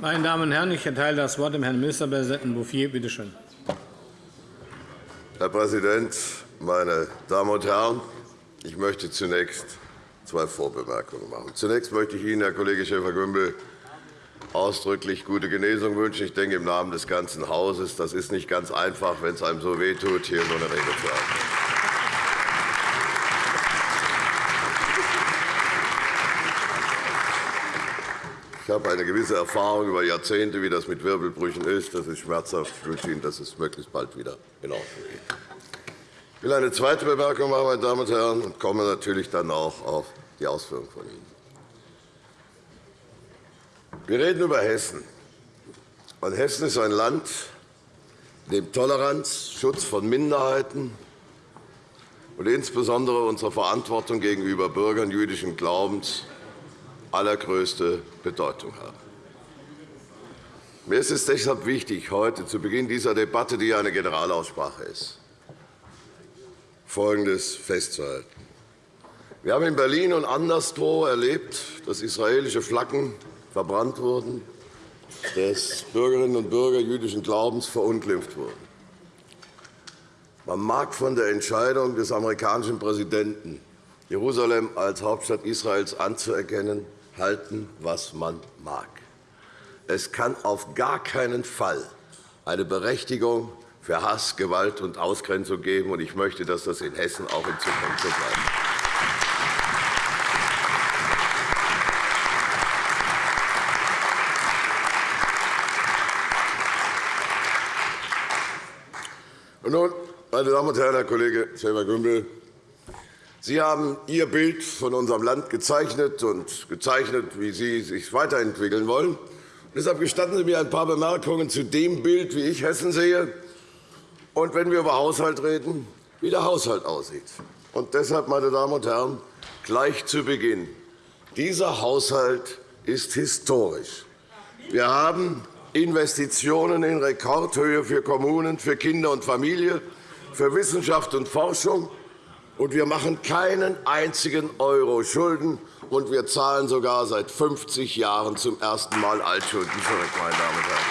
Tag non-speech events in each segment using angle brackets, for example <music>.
Meine Damen und Herren, ich erteile das Wort dem Herrn Ministerpräsidenten Bouffier. Bitte schön. Herr Präsident, meine Damen und Herren! Ich möchte zunächst zwei Vorbemerkungen machen. Zunächst möchte ich Ihnen, Herr Kollege Schäfer-Gümbel, ausdrücklich gute Genesung wünschen. Ich denke, im Namen des ganzen Hauses. Das ist nicht ganz einfach, wenn es einem so wehtut, hier so eine Rede zu halten. Habe eine gewisse Erfahrung über Jahrzehnte, wie das mit Wirbelbrüchen ist. Das ist schmerzhaft. Ich wünsche Ihnen, dass es möglichst bald wieder in Ordnung geht. Ich will eine zweite Bemerkung machen, meine Damen und Herren, und komme natürlich dann auch auf die Ausführungen von Ihnen. Wir reden über Hessen. Und Hessen ist ein Land, in dem Toleranz, Schutz von Minderheiten und insbesondere unsere Verantwortung gegenüber Bürgern jüdischen Glaubens allergrößte Bedeutung haben. Mir ist es deshalb wichtig, heute zu Beginn dieser Debatte, die eine Generalaussprache ist, Folgendes festzuhalten. Wir haben in Berlin und anderswo erlebt, dass israelische Flaggen verbrannt wurden, dass Bürgerinnen und Bürger jüdischen Glaubens verunglimpft wurden. Man mag von der Entscheidung des amerikanischen Präsidenten, Jerusalem als Hauptstadt Israels anzuerkennen, halten, was man mag. Es kann auf gar keinen Fall eine Berechtigung für Hass, Gewalt und Ausgrenzung geben. Ich möchte, dass das in Hessen auch in Zukunft so bleibt. Und nun, meine Damen und Herren, Herr Kollege Schäfer-Gümbel, Sie haben Ihr Bild von unserem Land gezeichnet und gezeichnet, wie Sie sich weiterentwickeln wollen. Deshalb gestatten Sie mir ein paar Bemerkungen zu dem Bild, wie ich Hessen sehe, und wenn wir über Haushalt reden, wie der Haushalt aussieht. Und deshalb, meine Damen und Herren, gleich zu Beginn. Dieser Haushalt ist historisch. Wir haben Investitionen in Rekordhöhe für Kommunen, für Kinder und Familie, für Wissenschaft und Forschung und wir machen keinen einzigen Euro Schulden, und wir zahlen sogar seit 50 Jahren zum ersten Mal Altschulden zurück, meine Damen und Herren.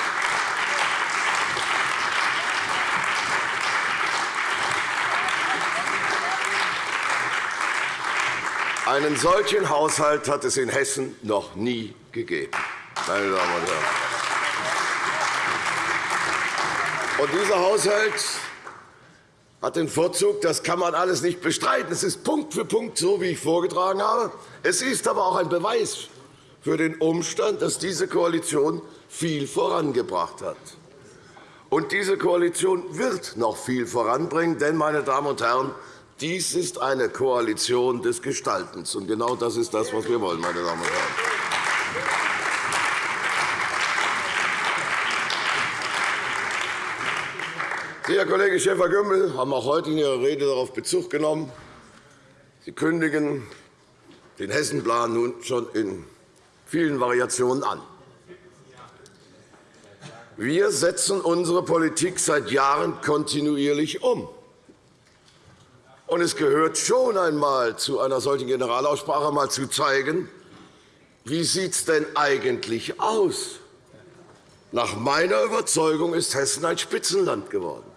Einen solchen Haushalt hat es in Hessen noch nie gegeben. Meine Damen und Herren. Und dieser Haushalt hat den Vorzug, das kann man alles nicht bestreiten. Es ist Punkt für Punkt so, wie ich vorgetragen habe. Es ist aber auch ein Beweis für den Umstand, dass diese Koalition viel vorangebracht hat. Und diese Koalition wird noch viel voranbringen, denn, meine Damen und Herren, dies ist eine Koalition des Gestaltens. Und genau das ist das, was wir wollen, meine Damen und Herren. Sie, Herr Kollege Schäfer-Gümbel, haben auch heute in Ihrer Rede darauf Bezug genommen. Sie kündigen den Hessenplan nun schon in vielen Variationen an. Wir setzen unsere Politik seit Jahren kontinuierlich um. Es gehört schon einmal zu einer solchen Generalaussprache einmal zu zeigen, wie sieht es denn eigentlich aus? Nach meiner Überzeugung ist Hessen ein Spitzenland geworden.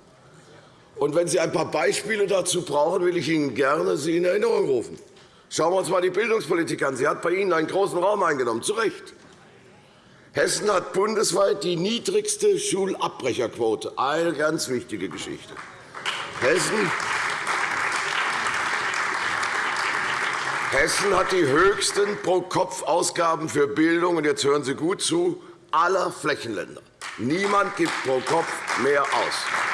Und wenn Sie ein paar Beispiele dazu brauchen, will ich Ihnen gerne sie in Erinnerung rufen. Schauen wir uns einmal die Bildungspolitik an. Sie hat bei Ihnen einen großen Raum eingenommen, zu Recht. Hessen hat bundesweit die niedrigste Schulabbrecherquote. Eine ganz wichtige Geschichte. Hessen Hessen hat die höchsten Pro-Kopf-Ausgaben für Bildung, und jetzt hören Sie gut zu, aller Flächenländer. Niemand gibt pro Kopf mehr aus.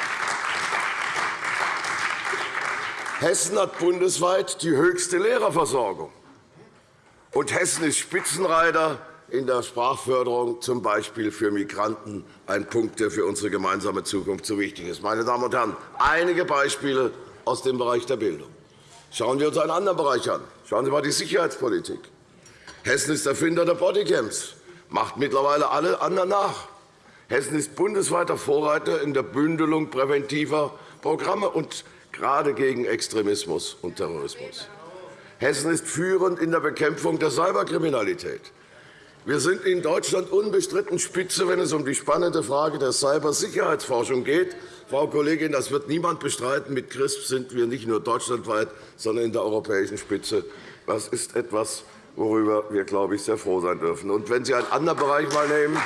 Hessen hat bundesweit die höchste Lehrerversorgung. Und Hessen ist Spitzenreiter in der Sprachförderung, z. B. für Migranten, ein Punkt, der für unsere gemeinsame Zukunft so wichtig ist. Meine Damen und Herren, einige Beispiele aus dem Bereich der Bildung. Schauen wir uns einen anderen Bereich an. Schauen Sie einmal die Sicherheitspolitik. Hessen ist Erfinder der Bodycams, macht mittlerweile alle anderen nach. Hessen ist bundesweiter Vorreiter in der Bündelung präventiver Programme. Und gerade gegen Extremismus und Terrorismus. Hessen ist führend in der Bekämpfung der Cyberkriminalität. Wir sind in Deutschland unbestritten Spitze, wenn es um die spannende Frage der Cybersicherheitsforschung geht. Frau Kollegin, das wird niemand bestreiten. Mit CRISP sind wir nicht nur deutschlandweit, sondern in der europäischen Spitze. Das ist etwas, worüber wir, glaube ich, sehr froh sein dürfen. Und wenn Sie einen anderen Bereich einmal nehmen,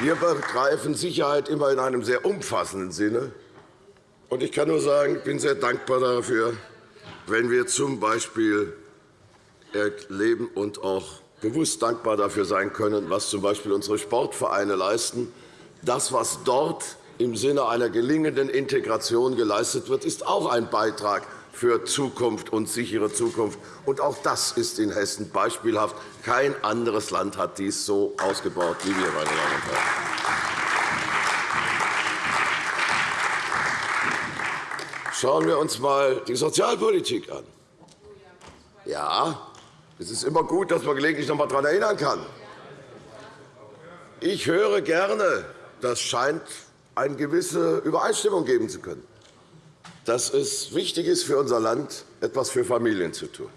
Wir begreifen Sicherheit immer in einem sehr umfassenden Sinne. Ich kann nur sagen, ich bin sehr dankbar dafür, wenn wir z. B. erleben und auch bewusst dankbar dafür sein können, was z. B. unsere Sportvereine leisten. Das, was dort im Sinne einer gelingenden Integration geleistet wird, ist auch ein Beitrag für Zukunft und sichere Zukunft. Und auch das ist in Hessen beispielhaft. Kein anderes Land hat dies so ausgebaut wie wir, meine Damen und Herren. Schauen wir uns einmal die Sozialpolitik an. Ja, es ist immer gut, dass man gelegentlich noch einmal daran erinnern kann. Ich höre gerne, das scheint eine gewisse Übereinstimmung geben zu können dass es wichtig ist für unser Land, etwas für Familien zu tun.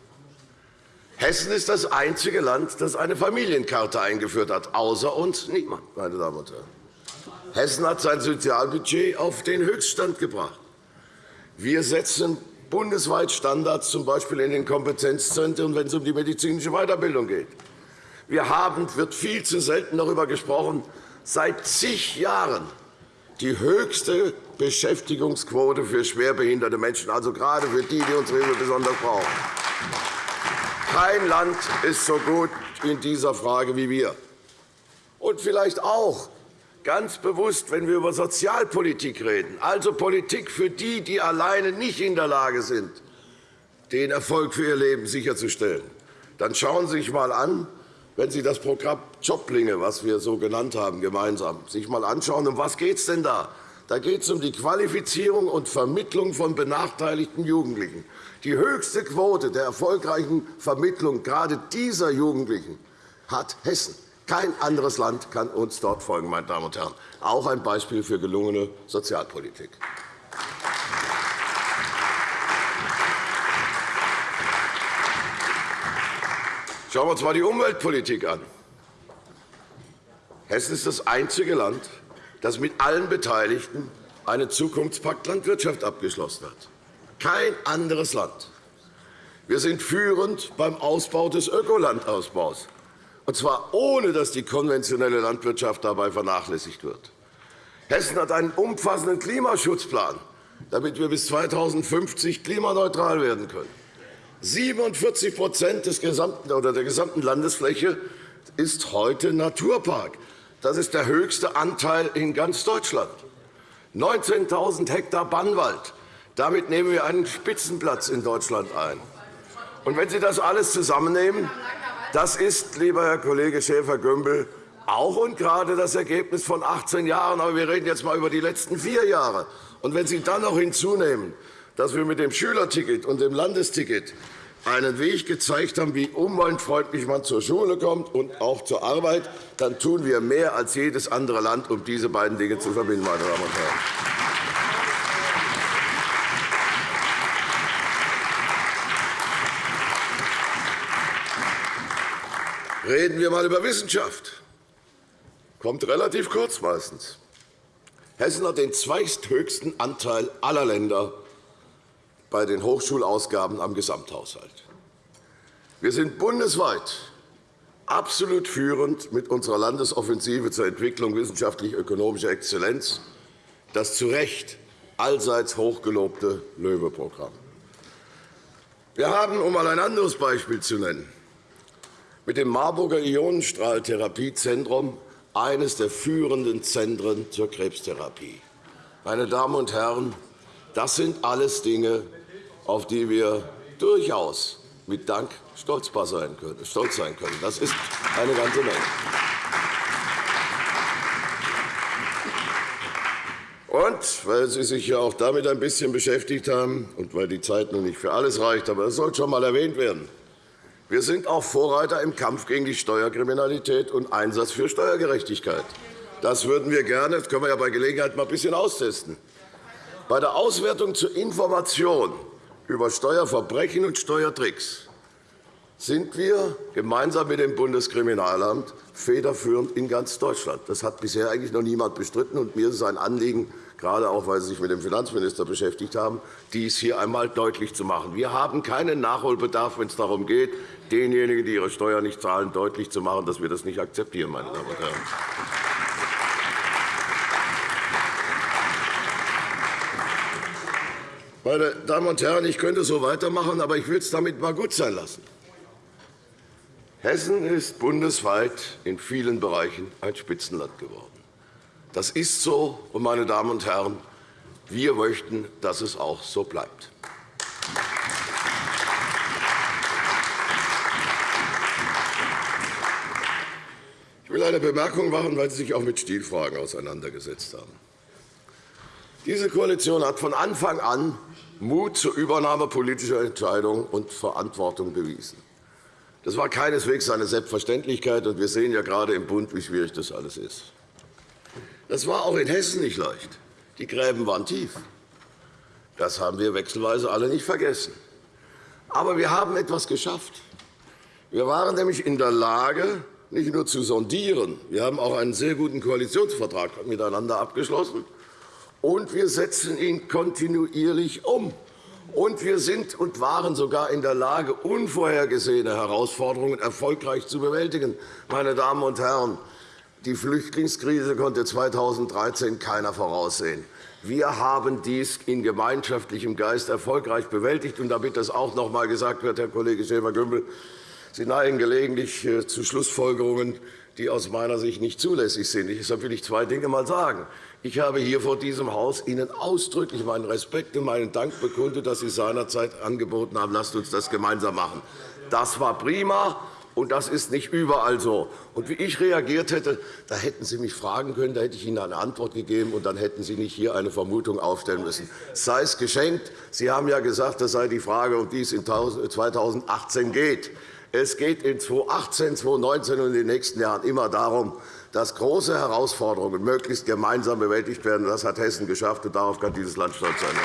Hessen ist das einzige Land, das eine Familienkarte eingeführt hat, außer uns niemand, meine Damen und Herren. Hessen hat sein Sozialbudget auf den Höchststand gebracht. Wir setzen bundesweit Standards, z. B. in den Kompetenzzentren, wenn es um die medizinische Weiterbildung geht. Wir haben, wird viel zu selten darüber gesprochen, seit zig Jahren die höchste Beschäftigungsquote für schwerbehinderte Menschen, also gerade für die, die unsere Hilfe besonders brauchen. Kein Land ist so gut in dieser Frage wie wir. Und vielleicht auch ganz bewusst, wenn wir über Sozialpolitik reden, also Politik für die, die alleine nicht in der Lage sind, den Erfolg für ihr Leben sicherzustellen, dann schauen Sie sich einmal an, wenn Sie das Programm Joblinge, was wir so genannt haben, gemeinsam sich einmal anschauen, um was geht es denn da? Da geht es um die Qualifizierung und Vermittlung von benachteiligten Jugendlichen. Die höchste Quote der erfolgreichen Vermittlung gerade dieser Jugendlichen hat Hessen. Kein anderes Land kann uns dort folgen, meine Damen und Herren. Auch ein Beispiel für gelungene Sozialpolitik. Schauen wir uns einmal die Umweltpolitik an. Hessen ist das einzige Land, das mit allen Beteiligten einen Zukunftspakt Landwirtschaft abgeschlossen hat. Kein anderes Land. Wir sind führend beim Ausbau des Ökolandausbaus, und zwar ohne, dass die konventionelle Landwirtschaft dabei vernachlässigt wird. Hessen hat einen umfassenden Klimaschutzplan, damit wir bis 2050 klimaneutral werden können. 47% des gesamten, oder der gesamten Landesfläche ist heute Naturpark. Das ist der höchste Anteil in ganz Deutschland. 19.000 Hektar Bannwald. Damit nehmen wir einen Spitzenplatz in Deutschland ein. Und wenn Sie das alles zusammennehmen, das ist, lieber Herr Kollege Schäfer-Gümbel, auch und gerade das Ergebnis von 18 Jahren. Aber wir reden jetzt einmal über die letzten vier Jahre. Und wenn Sie dann noch hinzunehmen, dass wir mit dem Schülerticket und dem Landesticket einen Weg gezeigt haben, wie umweltfreundlich man zur Schule kommt und auch zur Arbeit, dann tun wir mehr als jedes andere Land, um diese beiden Dinge zu verbinden. Meine Damen und Herren. Reden wir einmal über Wissenschaft. Kommt relativ kurz meistens. Hessen hat den zweithöchsten Anteil aller Länder bei den Hochschulausgaben am Gesamthaushalt. Wir sind bundesweit absolut führend mit unserer Landesoffensive zur Entwicklung wissenschaftlich-ökonomischer Exzellenz, das zu Recht allseits hochgelobte LOEWE-Programm. Wir haben, um einmal ein anderes Beispiel zu nennen, mit dem Marburger Ionenstrahltherapiezentrum eines der führenden Zentren zur Krebstherapie. Meine Damen und Herren, das sind alles Dinge, auf die wir durchaus mit Dank stolz sein können. Das ist eine ganze Menge. Und weil Sie sich ja auch damit ein bisschen beschäftigt haben und weil die Zeit noch nicht für alles reicht, aber es soll schon einmal erwähnt werden, wir sind auch Vorreiter im Kampf gegen die Steuerkriminalität und Einsatz für Steuergerechtigkeit. Das würden wir gerne, das können wir ja bei Gelegenheit mal ein bisschen austesten. Bei der Auswertung zur Information über Steuerverbrechen und Steuertricks sind wir gemeinsam mit dem Bundeskriminalamt federführend in ganz Deutschland. Das hat bisher eigentlich noch niemand bestritten. Und mir ist es ein Anliegen, gerade auch weil Sie sich mit dem Finanzminister beschäftigt haben, dies hier einmal deutlich zu machen. Wir haben keinen Nachholbedarf, wenn es darum geht, denjenigen, die ihre Steuern nicht zahlen, deutlich zu machen, dass wir das nicht akzeptieren, meine Damen und Herren. Meine Damen und Herren, ich könnte so weitermachen, aber ich will es damit mal gut sein lassen. Hessen ist bundesweit in vielen Bereichen ein Spitzenland geworden. Das ist so, und meine Damen und Herren, wir möchten, dass es auch so bleibt. Ich will eine Bemerkung machen, weil Sie sich auch mit Stilfragen auseinandergesetzt haben. Diese Koalition hat von Anfang an Mut zur Übernahme politischer Entscheidungen und Verantwortung bewiesen. Das war keineswegs eine Selbstverständlichkeit, und wir sehen ja gerade im Bund, wie schwierig das alles ist. Das war auch in Hessen nicht leicht. Die Gräben waren tief. Das haben wir wechselweise alle nicht vergessen. Aber wir haben etwas geschafft. Wir waren nämlich in der Lage, nicht nur zu sondieren, wir haben auch einen sehr guten Koalitionsvertrag miteinander abgeschlossen, und wir setzen ihn kontinuierlich um. Und wir sind und waren sogar in der Lage, unvorhergesehene Herausforderungen erfolgreich zu bewältigen. Meine Damen und Herren, die Flüchtlingskrise konnte 2013 keiner voraussehen. Wir haben dies in gemeinschaftlichem Geist erfolgreich bewältigt. Und damit das auch noch einmal gesagt wird, Herr Kollege Schäfer-Gümbel, Sie neigen gelegentlich äh, zu Schlussfolgerungen, die aus meiner Sicht nicht zulässig sind. Deshalb will ich zwei Dinge einmal sagen. Ich habe hier vor diesem Haus Ihnen ausdrücklich meinen Respekt und meinen Dank bekundet, dass Sie seinerzeit angeboten haben, lasst uns das gemeinsam machen. Das war prima. Und das ist nicht überall so. Und wie ich reagiert hätte, da hätten Sie mich fragen können, da hätte ich Ihnen eine Antwort gegeben, und dann hätten Sie nicht hier eine Vermutung aufstellen müssen. Sei es geschenkt. Sie haben ja gesagt, das sei die Frage, um die es in 2018 geht. Es geht in 2018, 2019 und in den nächsten Jahren immer darum, dass große Herausforderungen möglichst gemeinsam bewältigt werden. Das hat Hessen geschafft, und darauf kann dieses Land stolz sein. <laughs>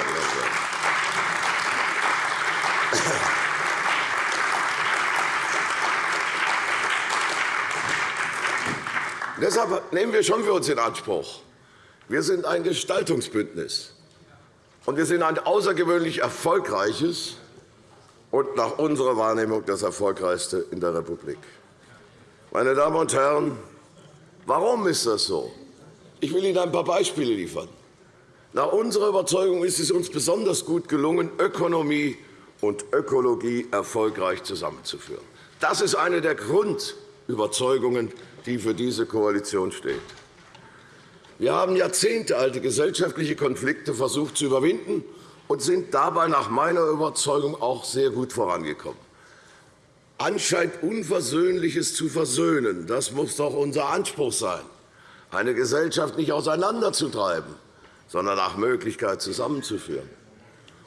Deshalb nehmen wir schon für uns in Anspruch, wir sind ein Gestaltungsbündnis, und wir sind ein außergewöhnlich erfolgreiches und nach unserer Wahrnehmung das erfolgreichste in der Republik. Meine Damen und Herren, warum ist das so? Ich will Ihnen ein paar Beispiele liefern. Nach unserer Überzeugung ist es uns besonders gut gelungen, Ökonomie und Ökologie erfolgreich zusammenzuführen. Das ist eine der Grundüberzeugungen, die für diese Koalition steht. Wir haben jahrzehntealte gesellschaftliche Konflikte versucht zu überwinden und sind dabei nach meiner Überzeugung auch sehr gut vorangekommen. Anscheinend Unversöhnliches zu versöhnen, das muss doch unser Anspruch sein, eine Gesellschaft nicht auseinanderzutreiben, sondern nach Möglichkeit zusammenzuführen.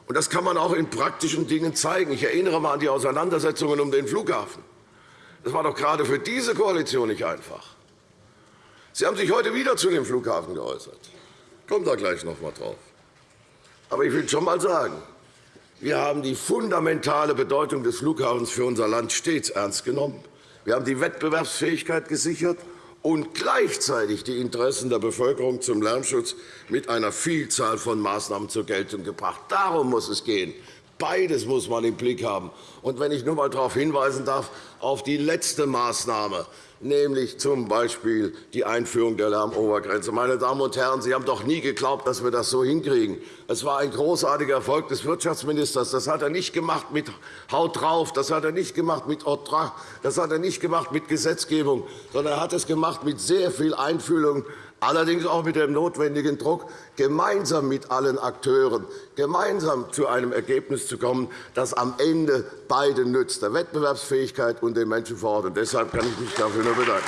Und das kann man auch in praktischen Dingen zeigen. Ich erinnere einmal an die Auseinandersetzungen um den Flughafen. Das war doch gerade für diese Koalition nicht einfach. Sie haben sich heute wieder zu dem Flughafen geäußert. Ich komme da gleich noch einmal drauf. Aber ich will schon einmal sagen, wir haben die fundamentale Bedeutung des Flughafens für unser Land stets ernst genommen. Wir haben die Wettbewerbsfähigkeit gesichert und gleichzeitig die Interessen der Bevölkerung zum Lärmschutz mit einer Vielzahl von Maßnahmen zur Geltung gebracht. Darum muss es gehen. Beides muss man im Blick haben. Und wenn ich nur einmal darauf hinweisen darf, auf die letzte Maßnahme, nämlich z.B. die Einführung der Lärmobergrenze. Meine Damen und Herren, Sie haben doch nie geglaubt, dass wir das so hinkriegen. Es war ein großartiger Erfolg des Wirtschaftsministers. Das hat er nicht gemacht mit Haut drauf, das hat er nicht gemacht mit Otra, das hat er nicht gemacht mit Gesetzgebung, sondern er hat es gemacht mit sehr viel Einfühlung allerdings auch mit dem notwendigen Druck, gemeinsam mit allen Akteuren gemeinsam zu einem Ergebnis zu kommen, das am Ende beiden nützt, der Wettbewerbsfähigkeit und den Menschen vor Ort. Und deshalb kann ich mich dafür nur bedanken.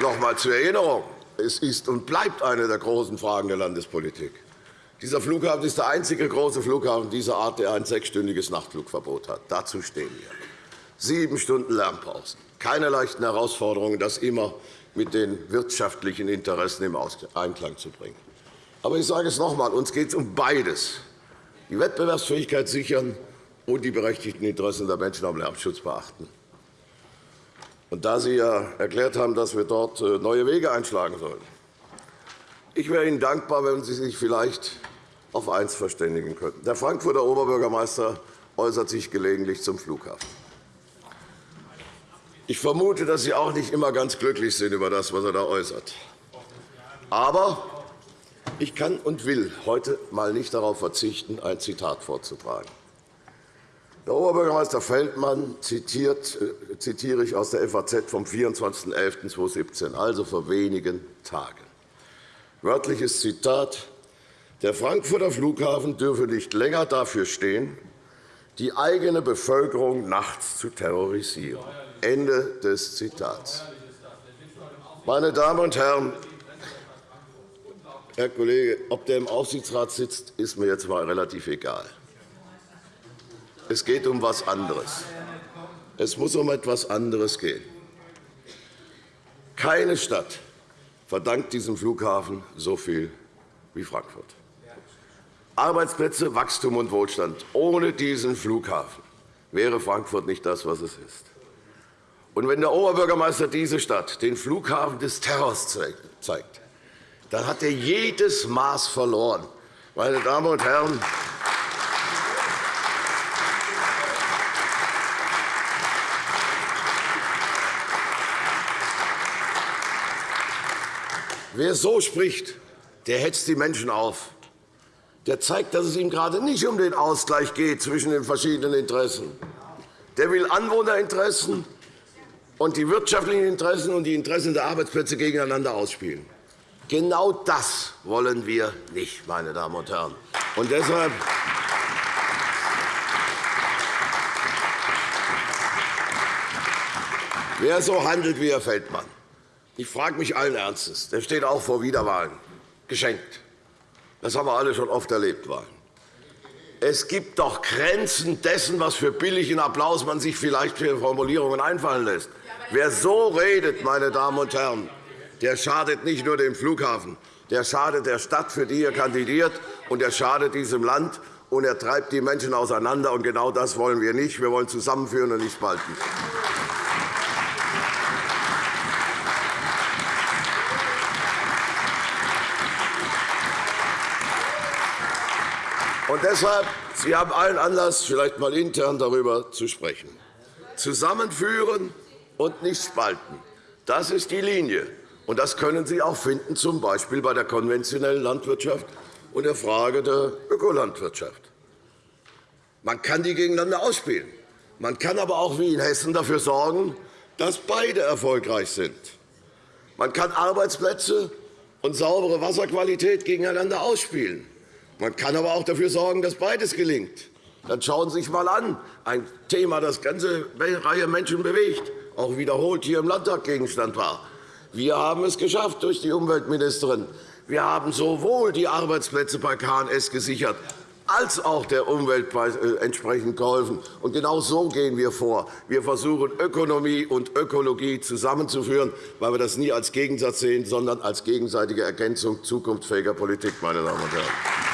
Noch einmal zur Erinnerung. Es ist und bleibt eine der großen Fragen der Landespolitik. Dieser Flughafen ist der einzige große Flughafen dieser Art, der ein sechsstündiges Nachtflugverbot hat. Dazu stehen wir. Sieben Stunden Lärmpausen. keine leichten Herausforderungen, das immer mit den wirtschaftlichen Interessen im Einklang zu bringen. Aber ich sage es noch einmal, uns geht es um beides, die Wettbewerbsfähigkeit sichern und die berechtigten Interessen der Menschen am Lärmschutz beachten. Und da Sie ja erklärt haben, dass wir dort äh, neue Wege einschlagen sollen, ich wäre Ihnen dankbar, wenn Sie sich vielleicht auf eines verständigen könnten. Der Frankfurter Oberbürgermeister äußert sich gelegentlich zum Flughafen. Ich vermute, dass Sie auch nicht immer ganz glücklich sind über das, was er da äußert. Aber ich kann und will heute einmal nicht darauf verzichten, ein Zitat vorzutragen. Der Oberbürgermeister Feldmann zitiert, äh, zitiere ich aus der FAZ vom 24.11.2017, also vor wenigen Tagen. Wörtliches Zitat. Der Frankfurter Flughafen dürfe nicht länger dafür stehen, die eigene Bevölkerung nachts zu terrorisieren. Ende des Zitats. Meine Damen und Herren, Herr Kollege, ob der im Aufsichtsrat sitzt, ist mir jetzt einmal relativ egal. Es geht um etwas anderes. Es muss um etwas anderes gehen. Keine Stadt verdankt diesem Flughafen so viel wie Frankfurt. Arbeitsplätze, Wachstum und Wohlstand. Ohne diesen Flughafen wäre Frankfurt nicht das, was es ist. Und wenn der Oberbürgermeister diese Stadt den Flughafen des Terrors zeigt, dann hat er jedes Maß verloren. Meine Damen und Herren, Wer so spricht, der hetzt die Menschen auf. Der zeigt, dass es ihm gerade nicht um den Ausgleich geht zwischen den verschiedenen Interessen. Der will Anwohnerinteressen und die wirtschaftlichen Interessen und die Interessen der Arbeitsplätze gegeneinander ausspielen. Genau das wollen wir nicht, meine Damen und Herren. Und deshalb Wer so handelt wie Herr Feldmann, ich frage mich allen Ernstes, der steht auch vor Wiederwahlen, geschenkt. Das haben wir alle schon oft erlebt. Es gibt doch Grenzen dessen, was für billigen Applaus man sich vielleicht für Formulierungen einfallen lässt. Wer so redet, meine Damen und Herren, der schadet nicht nur dem Flughafen, der schadet der Stadt, für die er kandidiert, und er schadet diesem Land, und er treibt die Menschen auseinander. Und genau das wollen wir nicht. Wir wollen zusammenführen und nicht spalten. Und deshalb, Sie haben allen Anlass, vielleicht einmal intern darüber zu sprechen. Zusammenführen und nicht spalten. Das ist die Linie. Und das können Sie auch finden, z. B. bei der konventionellen Landwirtschaft und der Frage der Ökolandwirtschaft. Man kann die gegeneinander ausspielen. Man kann aber auch wie in Hessen dafür sorgen, dass beide erfolgreich sind. Man kann Arbeitsplätze und saubere Wasserqualität gegeneinander ausspielen. Man kann aber auch dafür sorgen, dass beides gelingt. Dann schauen Sie sich einmal an, ein Thema, das ganze Reihe Menschen bewegt, auch wiederholt hier im Landtag Gegenstand war. Wir haben es geschafft durch die Umweltministerin. Wir haben sowohl die Arbeitsplätze bei KNS gesichert, als auch der Umwelt äh, entsprechend geholfen. Und genau so gehen wir vor. Wir versuchen, Ökonomie und Ökologie zusammenzuführen, weil wir das nie als Gegensatz sehen, sondern als gegenseitige Ergänzung zukunftsfähiger Politik. Meine Damen und Herren.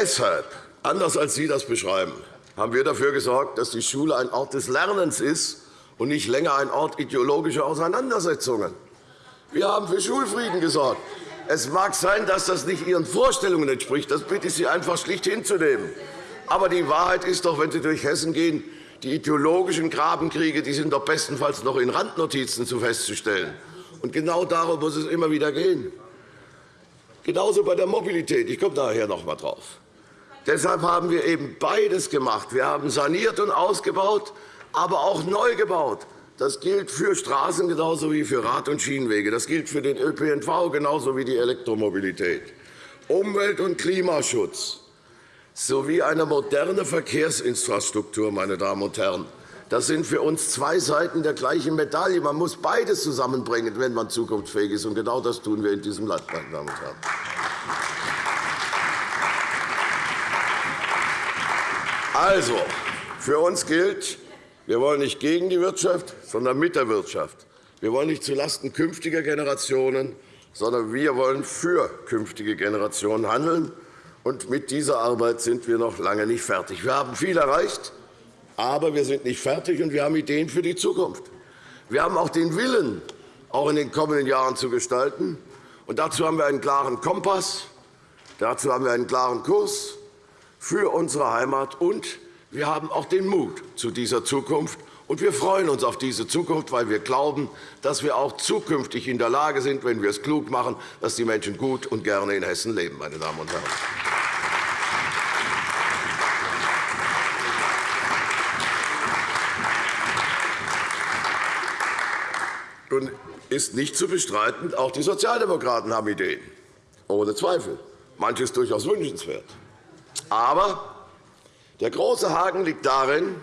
Deshalb, anders als Sie das beschreiben, haben wir dafür gesorgt, dass die Schule ein Ort des Lernens ist und nicht länger ein Ort ideologischer Auseinandersetzungen. Wir haben für Schulfrieden gesorgt. Es mag sein, dass das nicht Ihren Vorstellungen entspricht. Das bitte ich Sie einfach schlicht hinzunehmen. Aber die Wahrheit ist doch, wenn Sie durch Hessen gehen, die ideologischen Grabenkriege die sind doch bestenfalls noch in Randnotizen zu festzustellen. Und genau darum muss es immer wieder gehen. Genauso bei der Mobilität. Ich komme daher noch einmal drauf. Deshalb haben wir eben beides gemacht. Wir haben saniert und ausgebaut, aber auch neu gebaut. Das gilt für Straßen genauso wie für Rad- und Schienenwege. Das gilt für den ÖPNV genauso wie die Elektromobilität. Umwelt- und Klimaschutz sowie eine moderne Verkehrsinfrastruktur, meine Damen und Herren. Das sind für uns zwei Seiten der gleichen Medaille. Man muss beides zusammenbringen, wenn man zukunftsfähig ist. Und genau das tun wir in diesem Land, meine Damen und Herren. Also, für uns gilt, wir wollen nicht gegen die Wirtschaft, sondern mit der Wirtschaft. Wir wollen nicht zulasten künftiger Generationen, sondern wir wollen für künftige Generationen handeln. Und mit dieser Arbeit sind wir noch lange nicht fertig. Wir haben viel erreicht, aber wir sind nicht fertig, und wir haben Ideen für die Zukunft. Wir haben auch den Willen, auch in den kommenden Jahren zu gestalten. Und dazu haben wir einen klaren Kompass, dazu haben wir einen klaren Kurs für unsere Heimat, und wir haben auch den Mut zu dieser Zukunft. Und wir freuen uns auf diese Zukunft, weil wir glauben, dass wir auch zukünftig in der Lage sind, wenn wir es klug machen, dass die Menschen gut und gerne in Hessen leben. Meine Damen und Herren. Nun ist nicht zu bestreiten, auch die Sozialdemokraten haben Ideen. Ohne Zweifel. Manches durchaus wünschenswert. Aber der große Haken liegt darin,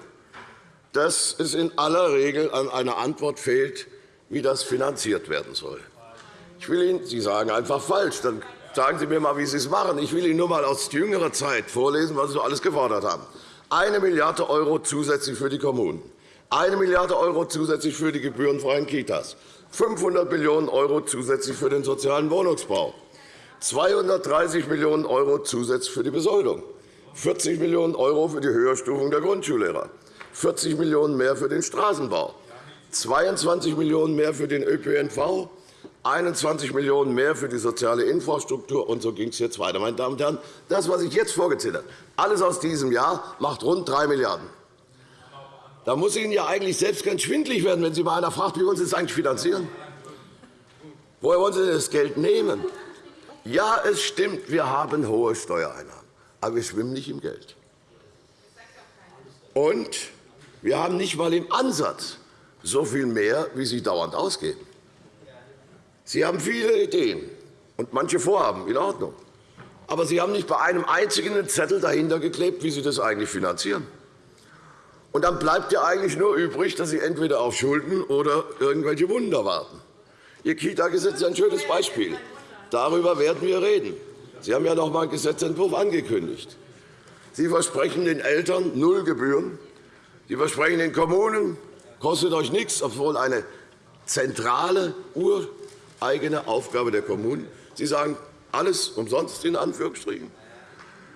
dass es in aller Regel an einer Antwort fehlt, wie das finanziert werden soll. Ich will Ihnen, Sie sagen einfach falsch. Dann sagen Sie mir einmal, wie Sie es machen. Ich will Ihnen nur einmal aus jüngerer Zeit vorlesen, was Sie so alles gefordert haben. Eine Milliarde € zusätzlich für die Kommunen, eine Milliarde € zusätzlich für die gebührenfreien Kitas, 500 Millionen € zusätzlich für den sozialen Wohnungsbau, 230 Millionen € zusätzlich für die Besoldung, 40 Millionen € für die Höherstufung der Grundschullehrer, 40 Millionen € mehr für den Straßenbau, 22 Millionen € mehr für den ÖPNV, 21 Millionen € mehr für die soziale Infrastruktur, und so ging es jetzt weiter. Meine Damen und Herren, das, was ich jetzt vorgezählt habe, alles aus diesem Jahr, macht rund 3 Milliarden €. Da muss Ihnen ja eigentlich selbst ganz schwindelig werden, wenn Sie mal einer fragt, wie wollen Sie das eigentlich finanzieren? Woher wollen Sie das Geld nehmen? Ja, es stimmt, wir haben hohe Steuereinnahmen, aber wir schwimmen nicht im Geld. Und wir haben nicht einmal im Ansatz so viel mehr, wie Sie dauernd ausgeben. Sie haben viele Ideen und manche Vorhaben, in Ordnung. Aber Sie haben nicht bei einem einzigen Zettel dahinter geklebt, wie Sie das eigentlich finanzieren. Und dann bleibt ja eigentlich nur übrig, dass Sie entweder auf Schulden oder irgendwelche Wunder warten. Ihr Kita-Gesetz ist ein schönes Beispiel. Darüber werden wir reden. Sie haben ja noch einmal einen Gesetzentwurf angekündigt. Sie versprechen den Eltern null Gebühren. Sie versprechen den Kommunen, kostet euch nichts, obwohl eine zentrale, ureigene Aufgabe der Kommunen. Sie sagen, alles umsonst in Anführungsstrichen.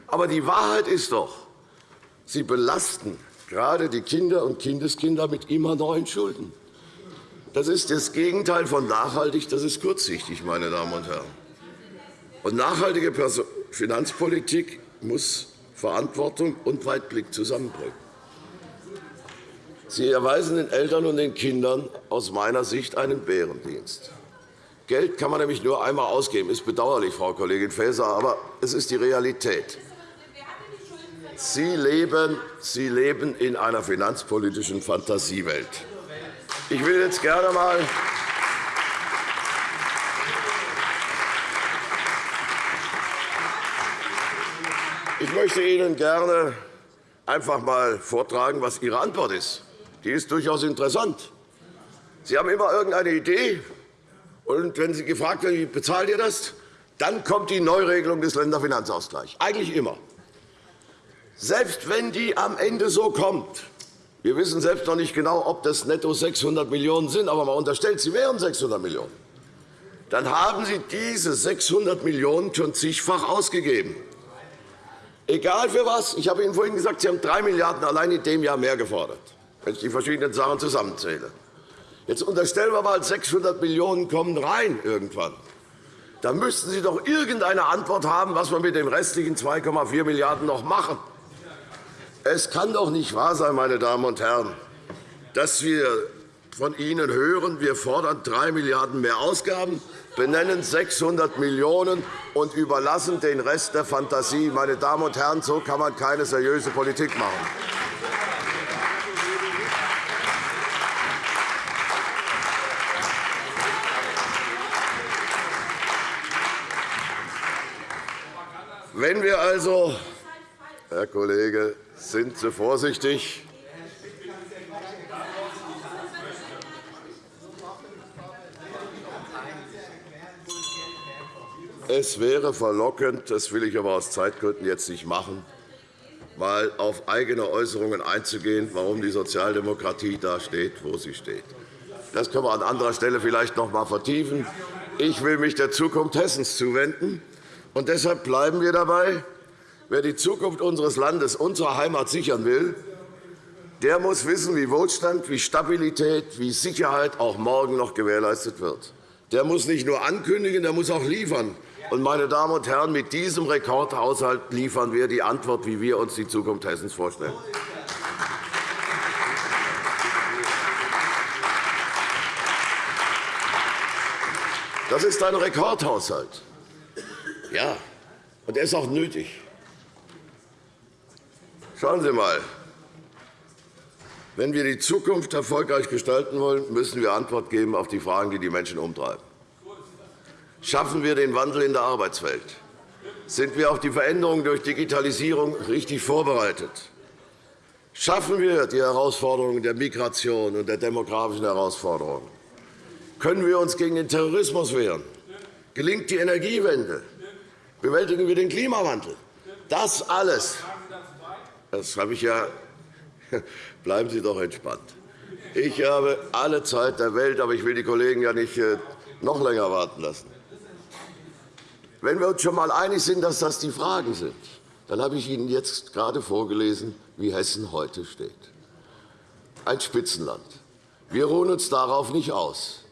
Aber die Wahrheit ist doch, Sie belasten gerade die Kinder und Kindeskinder mit immer neuen Schulden. Das ist das Gegenteil von nachhaltig, das ist kurzsichtig, meine Damen und Herren. Und nachhaltige Finanzpolitik muss Verantwortung und Weitblick zusammenbringen. Sie erweisen den Eltern und den Kindern aus meiner Sicht einen Bärendienst. Geld kann man nämlich nur einmal ausgeben. Das ist bedauerlich, Frau Kollegin Faeser, aber es ist die Realität. Sie leben, Sie leben in einer finanzpolitischen Fantasiewelt. Ich will jetzt gerne einmal Ich möchte Ihnen gerne einfach einmal vortragen, was Ihre Antwort ist. Die ist durchaus interessant. Sie haben immer irgendeine Idee, und wenn Sie gefragt werden, wie bezahlt ihr das, dann kommt die Neuregelung des Länderfinanzausgleichs. Eigentlich immer. Selbst wenn die am Ende so kommt, wir wissen selbst noch nicht genau, ob das netto 600 Millionen € sind, aber man unterstellt, sie wären 600 Millionen €, dann haben Sie diese 600 Millionen € schon zigfach ausgegeben. Egal für was. Ich habe Ihnen vorhin gesagt, Sie haben 3 Milliarden € allein in dem Jahr mehr gefordert wenn ich die verschiedenen Sachen zusammenzähle. Jetzt unterstellen wir einmal, 600 Millionen € kommen rein irgendwann. Da müssten Sie doch irgendeine Antwort haben, was wir mit den restlichen 2,4 Milliarden € noch machen. Es kann doch nicht wahr sein, meine Damen und Herren, dass wir von Ihnen hören, wir fordern 3 Milliarden € mehr Ausgaben, benennen 600 Millionen € und überlassen den Rest der Fantasie. Meine Damen und Herren, so kann man keine seriöse Politik machen. Wenn wir also, Herr Kollege, sind Sie vorsichtig. Es wäre verlockend, das will ich aber aus Zeitgründen jetzt nicht machen, mal auf eigene Äußerungen einzugehen, warum die Sozialdemokratie da steht, wo sie steht. Das können wir an anderer Stelle vielleicht noch einmal vertiefen. Ich will mich der Zukunft Hessens zuwenden. Und deshalb bleiben wir dabei. Wer die Zukunft unseres Landes, unserer Heimat sichern will, der muss wissen, wie Wohlstand, wie Stabilität, wie Sicherheit auch morgen noch gewährleistet wird. Der muss nicht nur ankündigen, der muss auch liefern. Und, meine Damen und Herren, mit diesem Rekordhaushalt liefern wir die Antwort, wie wir uns die Zukunft Hessens vorstellen. Das ist ein Rekordhaushalt. Ja, und er ist auch nötig. Schauen Sie einmal. Wenn wir die Zukunft erfolgreich gestalten wollen, müssen wir Antwort geben auf die Fragen, die die Menschen umtreiben. Schaffen wir den Wandel in der Arbeitswelt? Sind wir auf die Veränderungen durch Digitalisierung richtig vorbereitet? Schaffen wir die Herausforderungen der Migration und der demografischen Herausforderungen? Können wir uns gegen den Terrorismus wehren? Gelingt die Energiewende? Bewältigen wir den Klimawandel? Das alles, das habe ich ja <laughs> Bleiben Sie doch entspannt. Ich habe alle Zeit der Welt, aber ich will die Kollegen ja nicht äh, noch länger warten lassen. Wenn wir uns schon einmal einig sind, dass das die Fragen sind, dann habe ich Ihnen jetzt gerade vorgelesen, wie Hessen heute steht. Ein Spitzenland. Wir ruhen uns darauf nicht aus,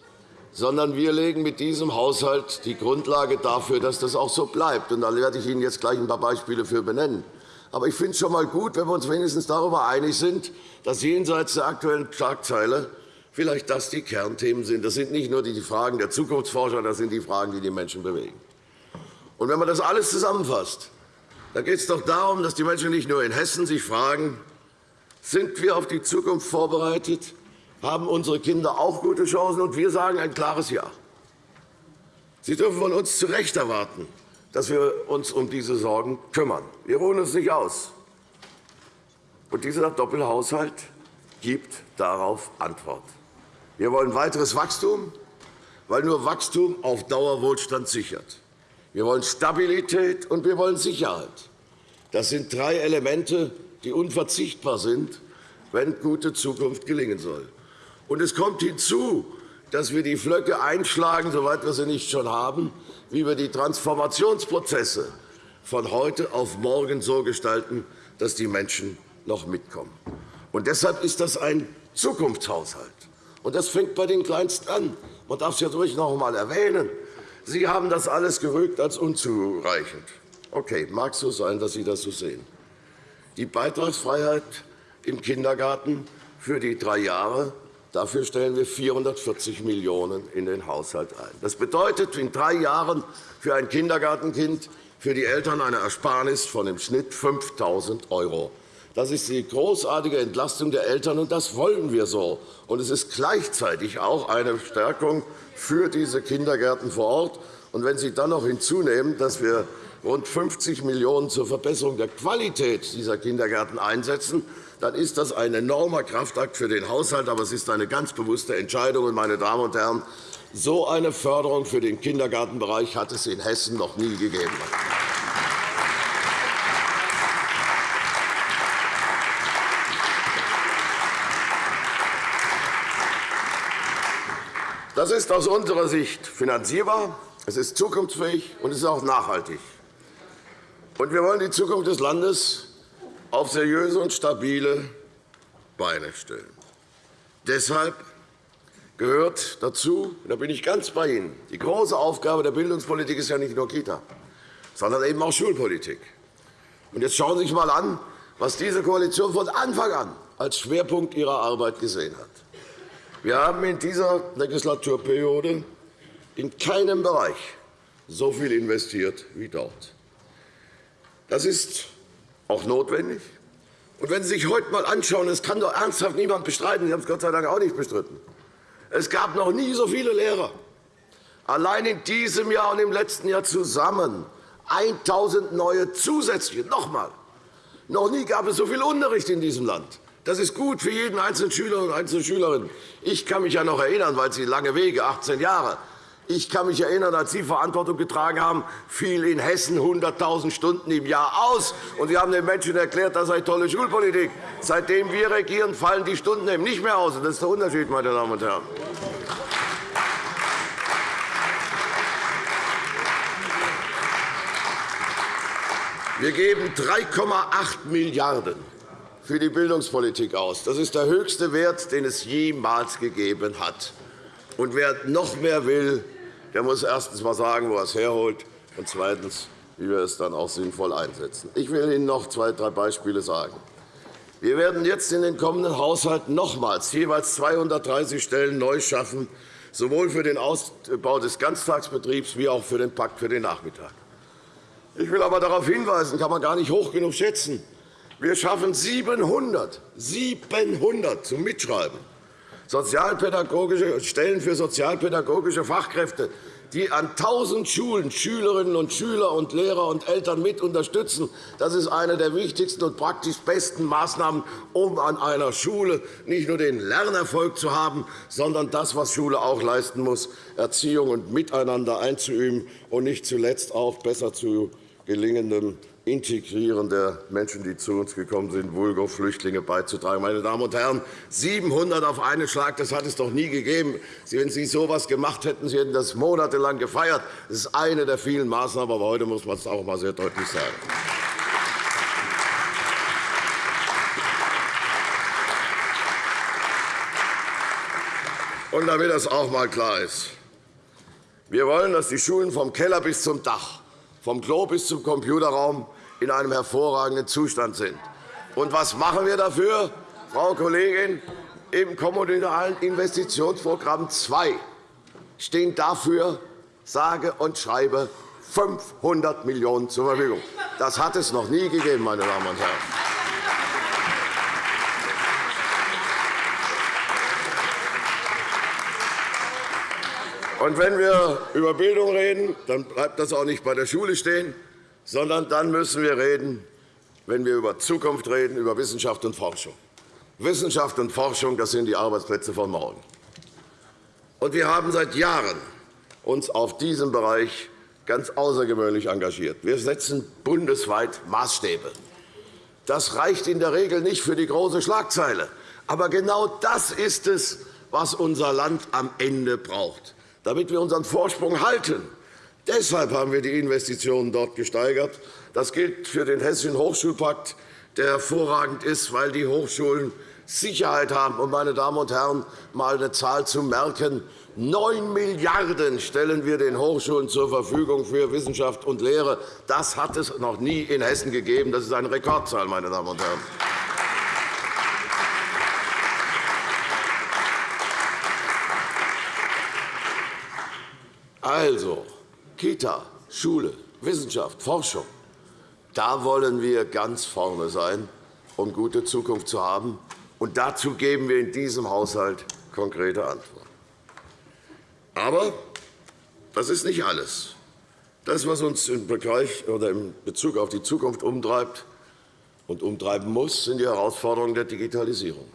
sondern wir legen mit diesem Haushalt die Grundlage dafür, dass das auch so bleibt. da werde ich Ihnen jetzt gleich ein paar Beispiele für benennen. Aber ich finde es schon einmal gut, wenn wir uns wenigstens darüber einig sind, dass jenseits der aktuellen Schlagzeile vielleicht das die Kernthemen sind. Das sind nicht nur die Fragen der Zukunftsforscher, das sind die Fragen, die die Menschen bewegen. Und wenn man das alles zusammenfasst, dann geht es doch darum, dass die Menschen nicht nur in Hessen sich fragen, sind wir auf die Zukunft vorbereitet, haben unsere Kinder auch gute Chancen, und wir sagen ein klares Ja. Sie dürfen von uns zu Recht erwarten, dass wir uns um diese Sorgen kümmern. Wir ruhen uns nicht aus. Und dieser Doppelhaushalt gibt darauf Antwort. Wir wollen weiteres Wachstum, weil nur Wachstum auf Dauer Wohlstand sichert. Wir wollen Stabilität und wir wollen Sicherheit. Das sind drei Elemente, die unverzichtbar sind, wenn gute Zukunft gelingen soll. Und es kommt hinzu, dass wir die Flöcke einschlagen, soweit wir sie nicht schon haben, wie wir die Transformationsprozesse von heute auf morgen so gestalten, dass die Menschen noch mitkommen. Und deshalb ist das ein Zukunftshaushalt. Und das fängt bei den Kleinsten an. Man darf es ja ruhig noch einmal erwähnen. Sie haben das alles gerügt als unzureichend. Okay, mag so sein, dass Sie das so sehen. Die Beitragsfreiheit im Kindergarten für die drei Jahre Dafür stellen wir 440 Millionen € in den Haushalt ein. Das bedeutet in drei Jahren für ein Kindergartenkind für die Eltern eine Ersparnis von im Schnitt 5.000 €. Das ist die großartige Entlastung der Eltern, und das wollen wir so. Und es ist gleichzeitig auch eine Stärkung für diese Kindergärten vor Ort. Und wenn Sie dann noch hinzunehmen, dass wir rund 50 Millionen € zur Verbesserung der Qualität dieser Kindergärten einsetzen, dann ist das ein enormer Kraftakt für den Haushalt. Aber es ist eine ganz bewusste Entscheidung. Meine Damen und Herren, so eine Förderung für den Kindergartenbereich hat es in Hessen noch nie gegeben. Das ist aus unserer Sicht finanzierbar, es ist zukunftsfähig und es ist auch nachhaltig. Und wir wollen die Zukunft des Landes auf seriöse und stabile Beine stellen. Deshalb gehört dazu, da bin ich ganz bei Ihnen, die große Aufgabe der Bildungspolitik ist ja nicht nur Kita, sondern eben auch Schulpolitik. Und jetzt schauen Sie sich einmal an, was diese Koalition von Anfang an als Schwerpunkt ihrer Arbeit gesehen hat. Wir haben in dieser Legislaturperiode in keinem Bereich so viel investiert wie dort. Das ist auch notwendig. Und wenn Sie sich heute einmal anschauen, das kann doch ernsthaft niemand bestreiten, Sie haben es Gott sei Dank auch nicht bestritten, es gab noch nie so viele Lehrer. Allein in diesem Jahr und im letzten Jahr zusammen 1.000 neue zusätzliche. Noch einmal. Noch nie gab es so viel Unterricht in diesem Land. Das ist gut für jeden einzelnen Schüler und einzelne Schülerin. Ich kann mich ja noch erinnern, weil Sie lange Wege, 18 Jahre, Ich kann mich erinnern, als Sie Verantwortung getragen haben, fiel in Hessen 100.000 Stunden im Jahr aus. Und Sie haben den Menschen erklärt, das sei tolle Schulpolitik. Seitdem wir regieren, fallen die Stunden eben nicht mehr aus. Das ist der Unterschied, meine Damen und Herren. Wir geben 3,8 Milliarden € für die Bildungspolitik aus. Das ist der höchste Wert, den es jemals gegeben hat. Und wer noch mehr will, der muss erstens einmal sagen, wo er es herholt, und zweitens, wie wir es dann auch sinnvoll einsetzen. Ich will Ihnen noch zwei, drei Beispiele sagen. Wir werden jetzt in den kommenden Haushalt nochmals jeweils 230 Stellen neu schaffen, sowohl für den Ausbau des Ganztagsbetriebs wie auch für den Pakt für den Nachmittag. Ich will aber darauf hinweisen, kann man gar nicht hoch genug schätzen. Wir schaffen 700, 700 zum Mitschreiben. Sozialpädagogische Stellen für sozialpädagogische Fachkräfte, die an 1.000 Schulen Schülerinnen und Schüler und Lehrer und Eltern mit unterstützen. Das ist eine der wichtigsten und praktisch besten Maßnahmen, um an einer Schule nicht nur den Lernerfolg zu haben, sondern das, was Schule auch leisten muss, Erziehung und Miteinander einzuüben und nicht zuletzt auch besser zu gelingendem Integrieren der Menschen, die zu uns gekommen sind, vulgo Flüchtlinge beizutragen. Meine Damen und Herren, 700 auf einen Schlag, das hat es doch nie gegeben. Wenn Sie so etwas gemacht hätten, Sie hätten das monatelang gefeiert. Das ist eine der vielen Maßnahmen, aber heute muss man es auch einmal sehr deutlich sagen. Und damit das auch einmal klar ist. Wir wollen, dass die Schulen vom Keller bis zum Dach vom Klo bis zum Computerraum in einem hervorragenden Zustand sind. Und was machen wir dafür, Frau Kollegin? Im Kommunalen Investitionsprogramm 2 stehen dafür sage und schreibe 500 Millionen € zur Verfügung. Das hat es noch nie gegeben, meine Damen und Herren. Und wenn wir über Bildung reden, dann bleibt das auch nicht bei der Schule stehen, sondern dann müssen wir reden, wenn wir über Zukunft reden, über Wissenschaft und Forschung. Wissenschaft und Forschung das sind die Arbeitsplätze von morgen. Und wir haben seit Jahren uns auf diesem Bereich ganz außergewöhnlich engagiert. Wir setzen bundesweit Maßstäbe. Das reicht in der Regel nicht für die große Schlagzeile. Aber genau das ist es, was unser Land am Ende braucht damit wir unseren Vorsprung halten. Deshalb haben wir die Investitionen dort gesteigert. Das gilt für den Hessischen Hochschulpakt, der hervorragend ist, weil die Hochschulen Sicherheit haben. Und, meine Damen und Herren, einmal eine Zahl zu merken. 9 Milliarden € stellen wir den Hochschulen zur Verfügung für Wissenschaft und Lehre. Das hat es noch nie in Hessen gegeben. Das ist eine Rekordzahl, meine Damen und Herren. Also, Kita, Schule, Wissenschaft, Forschung. Da wollen wir ganz vorne sein, um gute Zukunft zu haben. Und dazu geben wir in diesem Haushalt konkrete Antworten. Aber das ist nicht alles. Das, was uns in Bezug auf die Zukunft umtreibt und umtreiben muss, sind die Herausforderungen der Digitalisierung.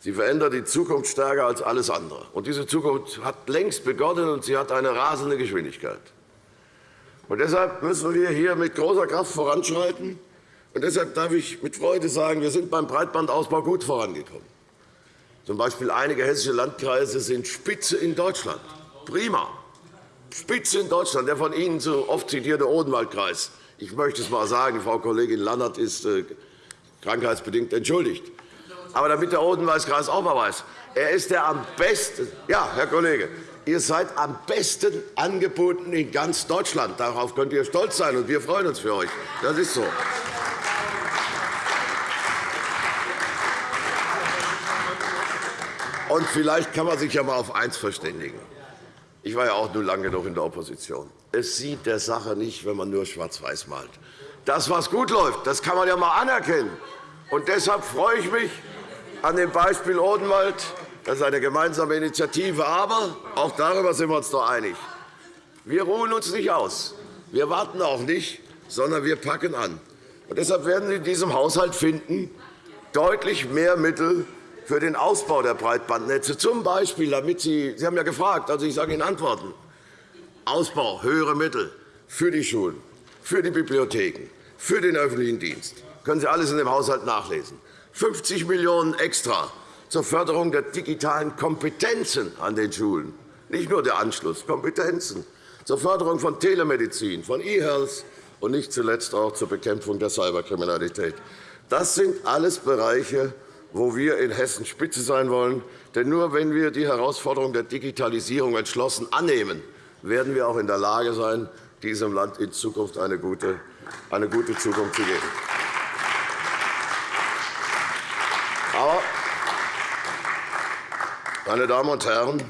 Sie verändert die Zukunft stärker als alles andere. Und diese Zukunft hat längst begonnen, und sie hat eine rasende Geschwindigkeit. Und deshalb müssen wir hier mit großer Kraft voranschreiten. Und deshalb darf ich mit Freude sagen, wir sind beim Breitbandausbau gut vorangekommen. Zum Beispiel einige hessische Landkreise sind Spitze in Deutschland. Prima. Spitze in Deutschland. Der von Ihnen so oft zitierte Odenwaldkreis. Ich möchte es einmal sagen, Frau Kollegin Lannert ist äh, krankheitsbedingt entschuldigt. Aber damit der Odenwaldkreis auch einmal weiß, er ist der am besten, ja, Herr Kollege, ihr seid am besten angeboten in ganz Deutschland. Darauf könnt ihr stolz sein, und wir freuen uns für euch. Das ist so. Und vielleicht kann man sich ja einmal auf eins verständigen. Ich war ja auch nur lange genug in der Opposition. Es sieht der Sache nicht, wenn man nur schwarz-weiß malt. Das, was gut läuft, das kann man ja einmal anerkennen. Und deshalb freue ich mich, an dem Beispiel Odenwald. Das ist eine gemeinsame Initiative. Aber auch darüber sind wir uns doch einig. Wir ruhen uns nicht aus. Wir warten auch nicht, sondern wir packen an. Und deshalb werden Sie in diesem Haushalt finden, deutlich mehr Mittel für den Ausbau der Breitbandnetze, z. B. damit Sie, Sie haben ja gefragt, also ich sage Ihnen Antworten, Ausbau, höhere Mittel für die Schulen, für die Bibliotheken, für den öffentlichen Dienst. Das können Sie alles in dem Haushalt nachlesen. 50 Millionen € extra zur Förderung der digitalen Kompetenzen an den Schulen, nicht nur der Anschluss, Kompetenzen, zur Förderung von Telemedizin, von E-Health und nicht zuletzt auch zur Bekämpfung der Cyberkriminalität. Das sind alles Bereiche, wo wir in Hessen Spitze sein wollen. Denn nur wenn wir die Herausforderung der Digitalisierung entschlossen annehmen, werden wir auch in der Lage sein, diesem Land in Zukunft eine gute, eine gute Zukunft zu geben. Aber, meine Damen und Herren,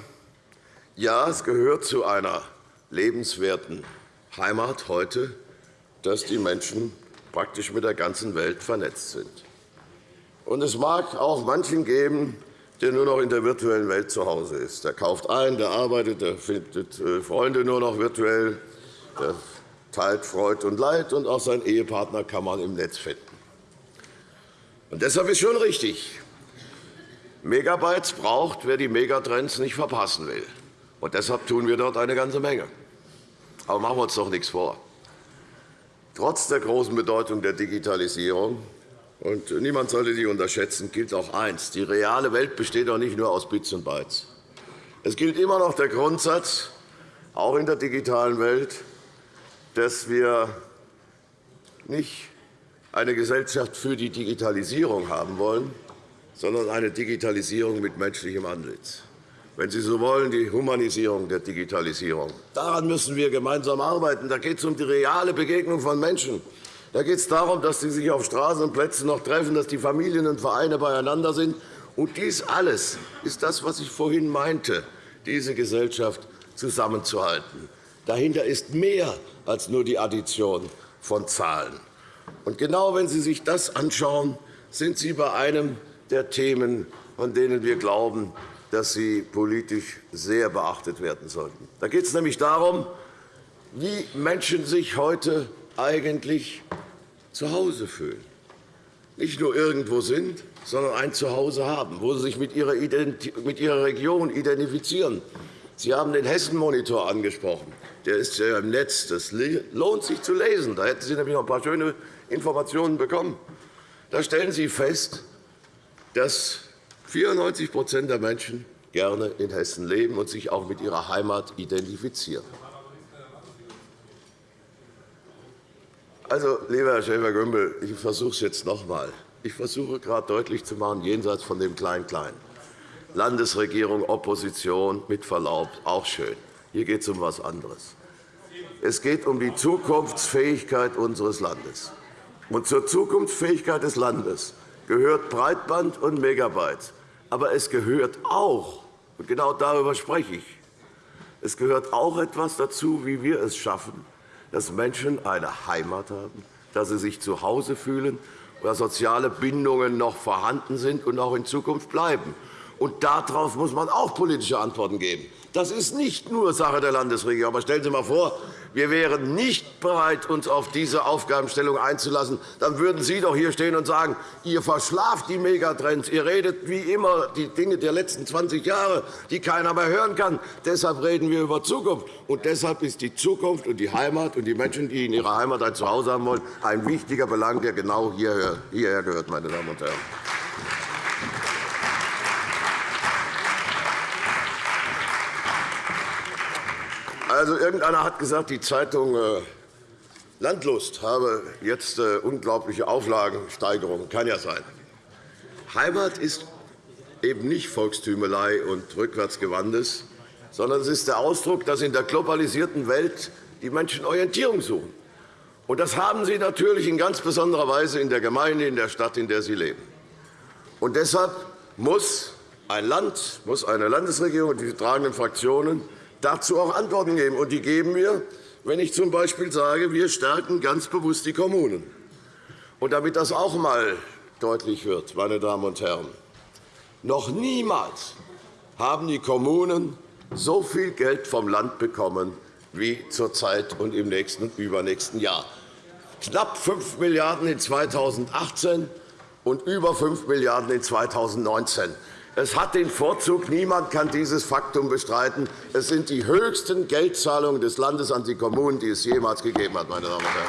ja, es gehört zu einer lebenswerten Heimat heute, dass die Menschen praktisch mit der ganzen Welt vernetzt sind. Und es mag auch manchen geben, der nur noch in der virtuellen Welt zu Hause ist. Der kauft ein, der arbeitet, der findet äh, Freunde nur noch virtuell, der teilt Freud und Leid, und auch seinen Ehepartner kann man im Netz finden. Und deshalb ist schon richtig, Megabytes braucht, wer die Megatrends nicht verpassen will. Und deshalb tun wir dort eine ganze Menge. Aber machen wir uns doch nichts vor. Trotz der großen Bedeutung der Digitalisierung und niemand sollte die unterschätzen, gilt auch eins. Die reale Welt besteht auch nicht nur aus Bits und Bytes. Es gilt immer noch der Grundsatz, auch in der digitalen Welt, dass wir nicht eine Gesellschaft für die Digitalisierung haben wollen, sondern eine Digitalisierung mit menschlichem Antlitz. Wenn Sie so wollen, die Humanisierung der Digitalisierung. Daran müssen wir gemeinsam arbeiten. Da geht es um die reale Begegnung von Menschen. Da geht es darum, dass sie sich auf Straßen und Plätzen noch treffen, dass die Familien und Vereine beieinander sind. Und dies alles ist das, was ich vorhin meinte, diese Gesellschaft zusammenzuhalten. Dahinter ist mehr als nur die Addition von Zahlen. Und genau wenn Sie sich das anschauen, sind Sie bei einem der Themen, von denen wir glauben, dass sie politisch sehr beachtet werden sollten. Da geht es nämlich darum, wie Menschen sich heute eigentlich zu Hause fühlen. Nicht nur irgendwo sind, sondern ein Zuhause haben, wo sie sich mit ihrer, Region identifizieren. Sie haben den Hessen-Monitor angesprochen. Der ist ja im Netz. Das lohnt sich zu lesen. Da hätten Sie nämlich noch ein paar schöne Informationen bekommen. Da stellen Sie fest, dass 94% der Menschen gerne in Hessen leben und sich auch mit ihrer Heimat identifizieren. Also, lieber Herr Schäfer-Gümbel, ich versuche es jetzt noch einmal. Ich versuche gerade deutlich zu machen, jenseits von dem Klein-Klein. Landesregierung, Opposition, mit Verlaub, auch schön. Hier geht es um etwas anderes. Es geht um die Zukunftsfähigkeit unseres Landes. Und zur Zukunftsfähigkeit des Landes gehört Breitband und Megabyte. Aber es gehört auch, und genau darüber spreche ich, es gehört auch etwas dazu, wie wir es schaffen, dass Menschen eine Heimat haben, dass sie sich zu Hause fühlen, dass soziale Bindungen noch vorhanden sind und auch in Zukunft bleiben. Und darauf muss man auch politische Antworten geben. Das ist nicht nur Sache der Landesregierung. Aber stellen Sie einmal vor, wir wären nicht bereit, uns auf diese Aufgabenstellung einzulassen. Dann würden Sie doch hier stehen und sagen, ihr verschlaft die Megatrends. Ihr redet wie immer die Dinge der letzten 20 Jahre, die keiner mehr hören kann. Deshalb reden wir über Zukunft. Und deshalb ist die Zukunft und die Heimat und die Menschen, die in ihrer Heimat ein Zuhause haben wollen, ein wichtiger Belang, der genau hierher gehört, meine Damen und Herren. Also, irgendeiner hat gesagt, die Zeitung äh, Landlust habe jetzt äh, unglaubliche Auflagensteigerungen. Kann ja sein. Heimat ist eben nicht Volkstümelei und Rückwärtsgewandtes, sondern es ist der Ausdruck, dass in der globalisierten Welt die Menschen Orientierung suchen. Und das haben sie natürlich in ganz besonderer Weise in der Gemeinde, in der Stadt, in der sie leben. Und deshalb muss ein Land, muss eine Landesregierung und die tragenden Fraktionen dazu auch Antworten geben. Und die geben wir, wenn ich z. B. sage, wir stärken ganz bewusst die Kommunen. Und damit das auch einmal deutlich wird, meine Damen und Herren, noch niemals haben die Kommunen so viel Geld vom Land bekommen wie zurzeit und im nächsten und übernächsten Jahr. Knapp 5 Milliarden € in 2018 und über 5 Milliarden € in 2019. Es hat den Vorzug, niemand kann dieses Faktum bestreiten. Es sind die höchsten Geldzahlungen des Landes an die Kommunen, die es jemals gegeben hat. Meine Damen und Herren.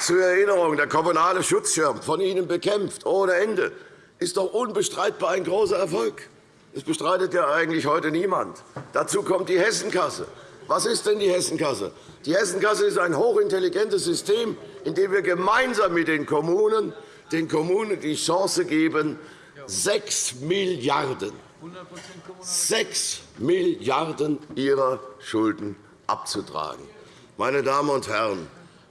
Zur Erinnerung, der kommunale Schutzschirm, von Ihnen bekämpft, ohne Ende, ist doch unbestreitbar ein großer Erfolg. Das bestreitet ja eigentlich heute niemand. Dazu kommt die Hessenkasse. Was ist denn die Hessenkasse? Die Hessenkasse ist ein hochintelligentes System, in dem wir gemeinsam mit den Kommunen den Kommunen die Chance geben, 6 Milliarden, 6 Milliarden ihrer Schulden abzutragen. Meine Damen und Herren,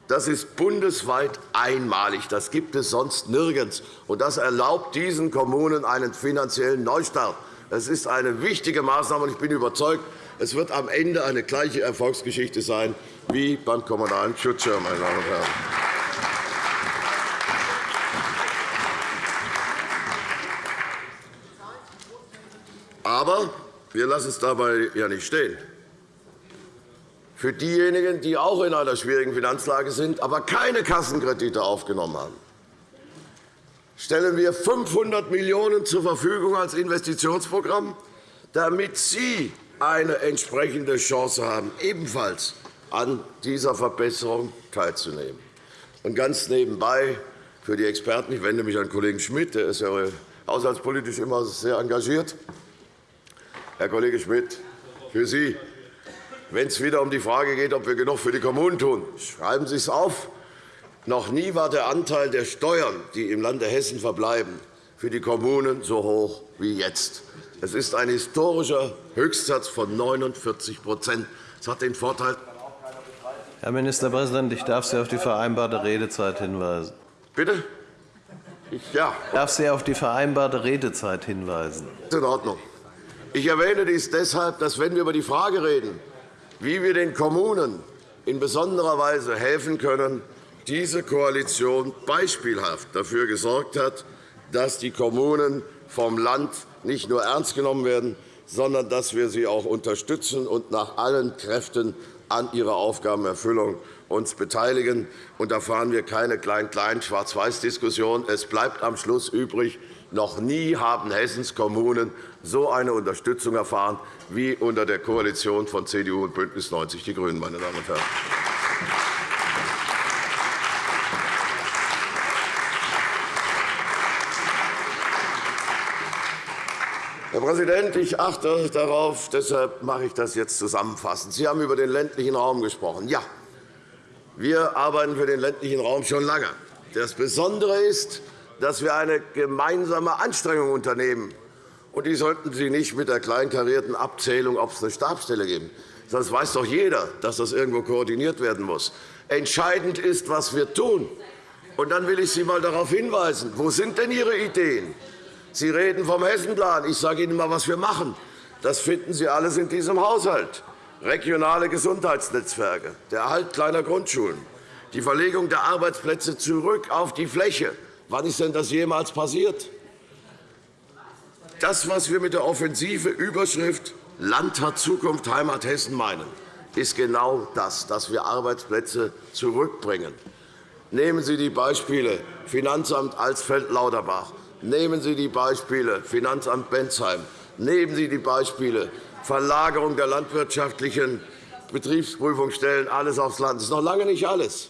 das ist bundesweit einmalig. Das gibt es sonst nirgends. Und das erlaubt diesen Kommunen einen finanziellen Neustart. Das ist eine wichtige Maßnahme. und Ich bin überzeugt, es wird am Ende eine gleiche Erfolgsgeschichte sein wie beim Kommunalen Schutzschirm. Meine Damen und Herren. Aber wir lassen es dabei ja nicht stehen für diejenigen, die auch in einer schwierigen Finanzlage sind, aber keine Kassenkredite aufgenommen haben, stellen wir 500 Millionen € zur Verfügung als Investitionsprogramm, damit Sie eine entsprechende Chance haben, ebenfalls an dieser Verbesserung teilzunehmen. Und ganz nebenbei für die Experten, ich wende mich an Kollegen Schmidt, der ist ja haushaltspolitisch immer sehr engagiert. Herr Kollege Schmidt, für Sie wenn es wieder um die Frage geht, ob wir genug für die Kommunen tun. Schreiben Sie es auf. Noch nie war der Anteil der Steuern, die im Lande Hessen verbleiben, für die Kommunen so hoch wie jetzt. Es ist ein historischer Höchstsatz von 49 Das hat den Vorteil, Herr Ministerpräsident, ich darf Sie auf die vereinbarte Redezeit hinweisen. Bitte? Ich, ja. Ich darf Sie auf die vereinbarte Redezeit hinweisen. Das ist in Ordnung. Ich erwähne dies deshalb, dass, wenn wir über die Frage reden, wie wir den Kommunen in besonderer Weise helfen können, diese Koalition beispielhaft dafür gesorgt hat, dass die Kommunen vom Land nicht nur ernst genommen werden, sondern dass wir sie auch unterstützen und nach allen Kräften an ihrer Aufgabenerfüllung uns beteiligen. Und da fahren wir keine klein-klein Schwarz-Weiß-Diskussion. Es bleibt am Schluss übrig, noch nie haben Hessens Kommunen so eine Unterstützung erfahren wie unter der Koalition von CDU und BÜNDNIS 90 die GRÜNEN. Meine Damen und Herren. Herr Präsident, ich achte darauf, deshalb mache ich das jetzt zusammenfassend. Sie haben über den ländlichen Raum gesprochen. Ja, wir arbeiten für den ländlichen Raum schon lange. Das Besondere ist, dass wir eine gemeinsame Anstrengung unternehmen, und die sollten Sie nicht mit der kleinkarierten Abzählung, ob es eine Stabsstelle gibt. Das weiß doch jeder, dass das irgendwo koordiniert werden muss. Entscheidend ist, was wir tun. Und dann will ich Sie einmal darauf hinweisen, wo sind denn Ihre Ideen? Sie reden vom Hessenplan. Ich sage Ihnen einmal, was wir machen. Das finden Sie alles in diesem Haushalt. Regionale Gesundheitsnetzwerke, der Erhalt kleiner Grundschulen, die Verlegung der Arbeitsplätze zurück auf die Fläche. Wann ist denn das jemals passiert? Das, was wir mit der offensive Überschrift Land hat Zukunft, Heimat Hessen meinen, ist genau das, dass wir Arbeitsplätze zurückbringen. Nehmen Sie die Beispiele Finanzamt Alsfeld-Lauterbach, nehmen Sie die Beispiele Finanzamt Bensheim, nehmen Sie die Beispiele Verlagerung der landwirtschaftlichen Betriebsprüfungsstellen alles aufs Land. Das ist noch lange nicht alles.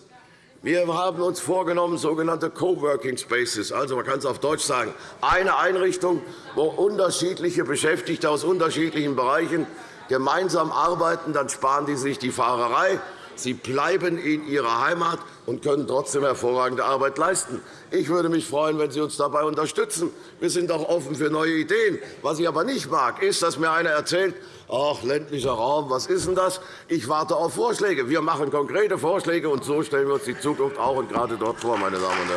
Wir haben uns vorgenommen, sogenannte Coworking Spaces, also man kann es auf Deutsch sagen, eine Einrichtung, wo unterschiedliche Beschäftigte aus unterschiedlichen Bereichen gemeinsam arbeiten. Dann sparen die sich die Fahrerei. Sie bleiben in ihrer Heimat und können trotzdem hervorragende Arbeit leisten. Ich würde mich freuen, wenn Sie uns dabei unterstützen. Wir sind auch offen für neue Ideen. Was ich aber nicht mag, ist, dass mir einer erzählt, Ach, ländlicher Raum, was ist denn das? Ich warte auf Vorschläge. Wir machen konkrete Vorschläge, und so stellen wir uns die Zukunft auch und gerade dort vor, meine Damen und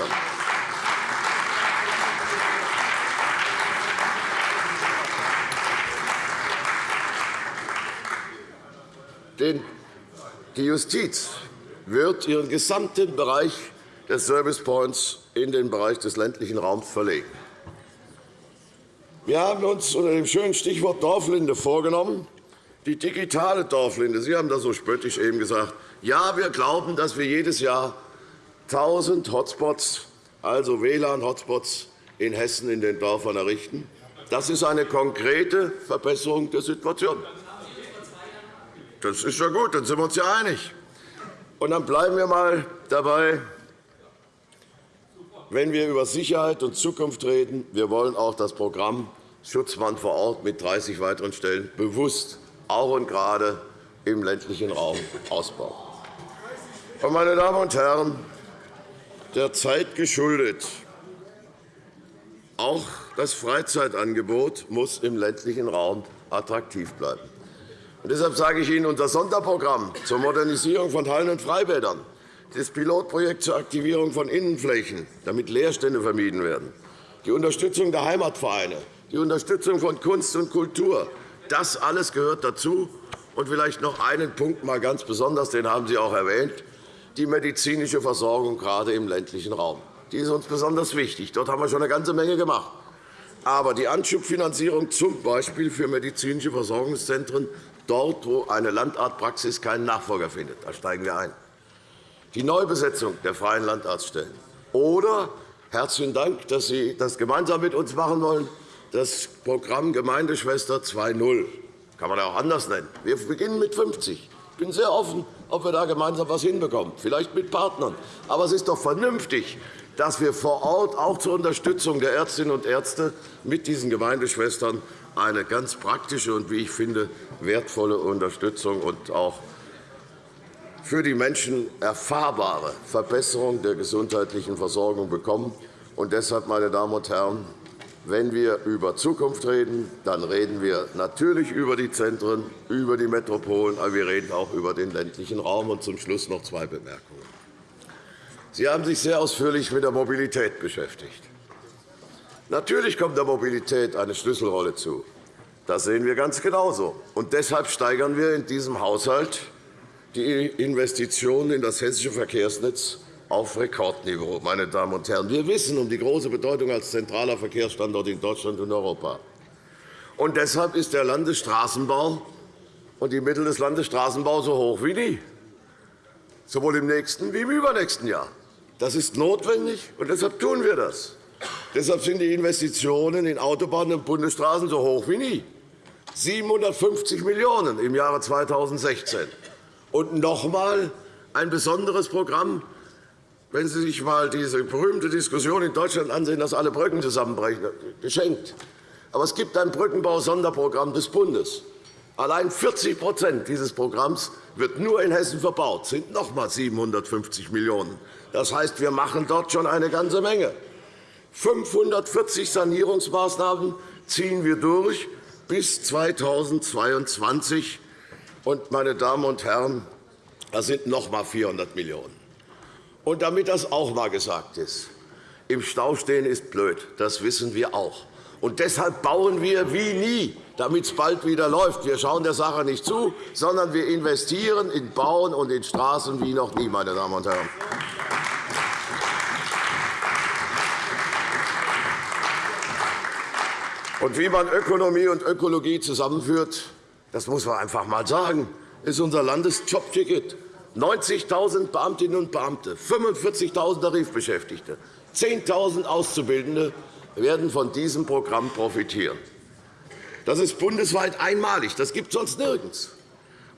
Herren. Die Justiz wird ihren gesamten Bereich des Service Points in den Bereich des ländlichen Raums verlegen. Wir haben uns unter dem schönen Stichwort Dorflinde vorgenommen, die digitale Dorflinde, Sie haben das so spöttisch eben gesagt, Ja, wir glauben, dass wir jedes Jahr 1.000 Hotspots, also WLAN-Hotspots in Hessen in den Dörfern errichten. Das ist eine konkrete Verbesserung der Situation. Das ist ja gut, dann sind wir uns ja einig. Und dann bleiben wir einmal dabei, wenn wir über Sicherheit und Zukunft reden. Wir wollen auch das Programm Schutzmann vor Ort mit 30 weiteren Stellen bewusst auch und gerade im ländlichen Raum ausbauen. Meine Damen und Herren, der Zeit geschuldet, auch das Freizeitangebot muss im ländlichen Raum attraktiv bleiben. Deshalb sage ich Ihnen, unser Sonderprogramm zur Modernisierung von Hallen und Freibädern, das Pilotprojekt zur Aktivierung von Innenflächen, damit Leerstände vermieden werden, die Unterstützung der Heimatvereine, die Unterstützung von Kunst und Kultur, das alles gehört dazu. Und vielleicht noch einen Punkt mal ganz besonders, den haben Sie auch erwähnt, die medizinische Versorgung gerade im ländlichen Raum. Die ist uns besonders wichtig. Dort haben wir schon eine ganze Menge gemacht. Aber die Anschubfinanzierung z. B. für medizinische Versorgungszentren dort, wo eine Landartpraxis keinen Nachfolger findet. Da steigen wir ein. Die Neubesetzung der freien Landarztstellen. Oder herzlichen Dank, dass Sie das gemeinsam mit uns machen wollen, das Programm Gemeindeschwester 2.0. kann man auch anders nennen. Wir beginnen mit 50. Ich bin sehr offen, ob wir da gemeinsam etwas hinbekommen, vielleicht mit Partnern. Aber es ist doch vernünftig, dass wir vor Ort auch zur Unterstützung der Ärztinnen und Ärzte mit diesen Gemeindeschwestern eine ganz praktische und, wie ich finde, wertvolle Unterstützung und auch für die Menschen erfahrbare Verbesserung der gesundheitlichen Versorgung bekommen. Und deshalb, meine Damen und Herren, wenn wir über Zukunft reden, dann reden wir natürlich über die Zentren, über die Metropolen, aber wir reden auch über den ländlichen Raum. Und zum Schluss noch zwei Bemerkungen. Sie haben sich sehr ausführlich mit der Mobilität beschäftigt. Natürlich kommt der Mobilität eine Schlüsselrolle zu. Das sehen wir ganz genauso. Und deshalb steigern wir in diesem Haushalt die Investitionen in das hessische Verkehrsnetz auf Rekordniveau. Meine Damen und Herren. Wir wissen um die große Bedeutung als zentraler Verkehrsstandort in Deutschland und Europa. Und deshalb ist der Landesstraßenbau und die Mittel des Landesstraßenbaus so hoch wie nie, sowohl im nächsten wie im übernächsten Jahr. Das ist notwendig, und deshalb tun wir das. Deshalb sind die Investitionen in Autobahnen und Bundesstraßen so hoch wie nie. 750 Millionen € im Jahre 2016. Und noch einmal ein besonderes Programm. Wenn Sie sich einmal diese berühmte Diskussion in Deutschland ansehen, dass alle Brücken zusammenbrechen, geschenkt. Aber es gibt ein Brückenbau-Sonderprogramm des Bundes. Allein 40% dieses Programms wird nur in Hessen verbaut. Das sind noch einmal 750 Millionen €. Das heißt, wir machen dort schon eine ganze Menge. 540 Sanierungsmaßnahmen ziehen wir durch bis 2022. Und, meine Damen und Herren, das sind noch einmal 400 Millionen €. Und damit das auch einmal gesagt ist, im Stau stehen ist blöd. Das wissen wir auch. Und deshalb bauen wir wie nie, damit es bald wieder läuft. Wir schauen der Sache nicht zu, sondern wir investieren in Bauen und in Straßen wie noch nie, meine Damen und Herren. Und wie man Ökonomie und Ökologie zusammenführt, das muss man einfach einmal sagen, ist unser Landesjobticket. 90.000 Beamtinnen und Beamte, 45.000 Tarifbeschäftigte, 10.000 Auszubildende werden von diesem Programm profitieren. Das ist bundesweit einmalig. Das gibt es sonst nirgends.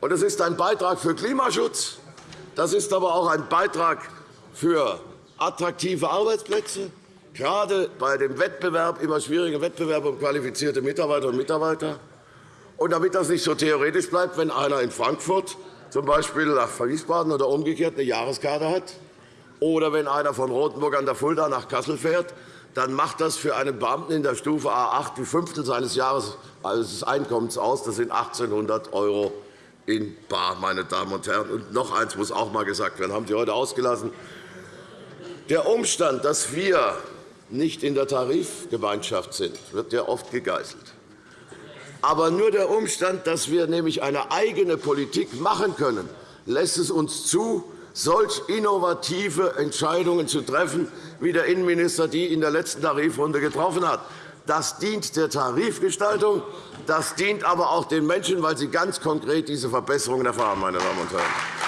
Und es ist ein Beitrag für Klimaschutz. Das ist aber auch ein Beitrag für attraktive Arbeitsplätze, gerade bei dem Wettbewerb, immer schwierigen Wettbewerb um qualifizierte Mitarbeiterinnen und Mitarbeiter. Und damit das nicht so theoretisch bleibt, wenn einer in Frankfurt z. B. nach Wiesbaden oder umgekehrt eine Jahreskarte hat, oder wenn einer von Rotenburg an der Fulda nach Kassel fährt, dann macht das für einen Beamten in der Stufe A 8 die Fünftel seines Jahreseinkommens aus. Das sind 1.800 € in bar, meine Damen und Herren. Und noch eines muss auch einmal gesagt werden, haben Sie heute ausgelassen. Der Umstand, dass wir nicht in der Tarifgemeinschaft sind, wird ja oft gegeißelt. Aber nur der Umstand, dass wir nämlich eine eigene Politik machen können, lässt es uns zu, solch innovative Entscheidungen zu treffen, wie der Innenminister die in der letzten Tarifrunde getroffen hat. Das dient der Tarifgestaltung, das dient aber auch den Menschen, weil sie ganz konkret diese Verbesserungen erfahren. Meine Damen und Herren.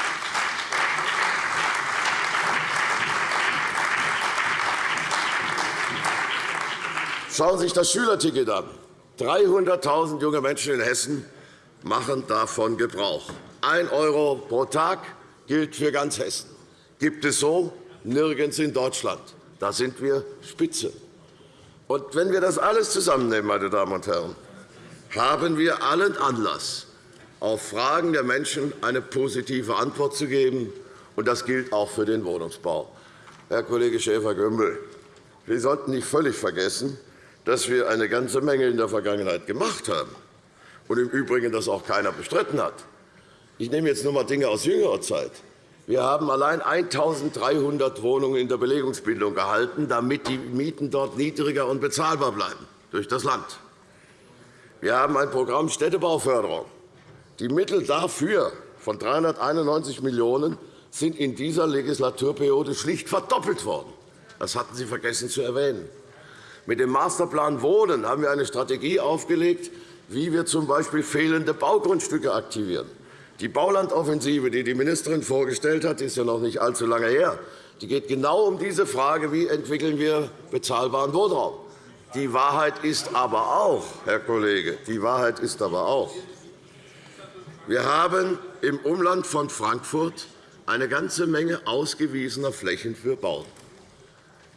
Schauen Sie sich das Schülerticket an. 300.000 junge Menschen in Hessen machen davon Gebrauch. 1 € pro Tag gilt für ganz Hessen. Gibt es so nirgends in Deutschland. Da sind wir Spitze. Und wenn wir das alles zusammennehmen, meine Damen und Herren, haben wir allen Anlass, auf Fragen der Menschen eine positive Antwort zu geben. Und das gilt auch für den Wohnungsbau. Herr Kollege Schäfer-Gümbel, wir sollten nicht völlig vergessen, dass wir eine ganze Menge in der Vergangenheit gemacht haben und im Übrigen das auch keiner bestritten hat. Ich nehme jetzt nur einmal Dinge aus jüngerer Zeit. Wir haben allein 1.300 Wohnungen in der Belegungsbildung gehalten, damit die Mieten dort niedriger und bezahlbar bleiben durch das Land. Wir haben ein Programm Städtebauförderung. Die Mittel dafür von 391 Millionen € sind in dieser Legislaturperiode schlicht verdoppelt worden. Das hatten Sie vergessen zu erwähnen. Mit dem Masterplan Wohnen haben wir eine Strategie aufgelegt, wie wir z.B. fehlende Baugrundstücke aktivieren. Die Baulandoffensive, die die Ministerin vorgestellt hat, ist ja noch nicht allzu lange her. Die geht genau um diese Frage, wie entwickeln wir bezahlbaren Wohnraum. Die Wahrheit ist aber auch, Herr Kollege, die Wahrheit ist aber auch, wir haben im Umland von Frankfurt eine ganze Menge ausgewiesener Flächen für Bauen.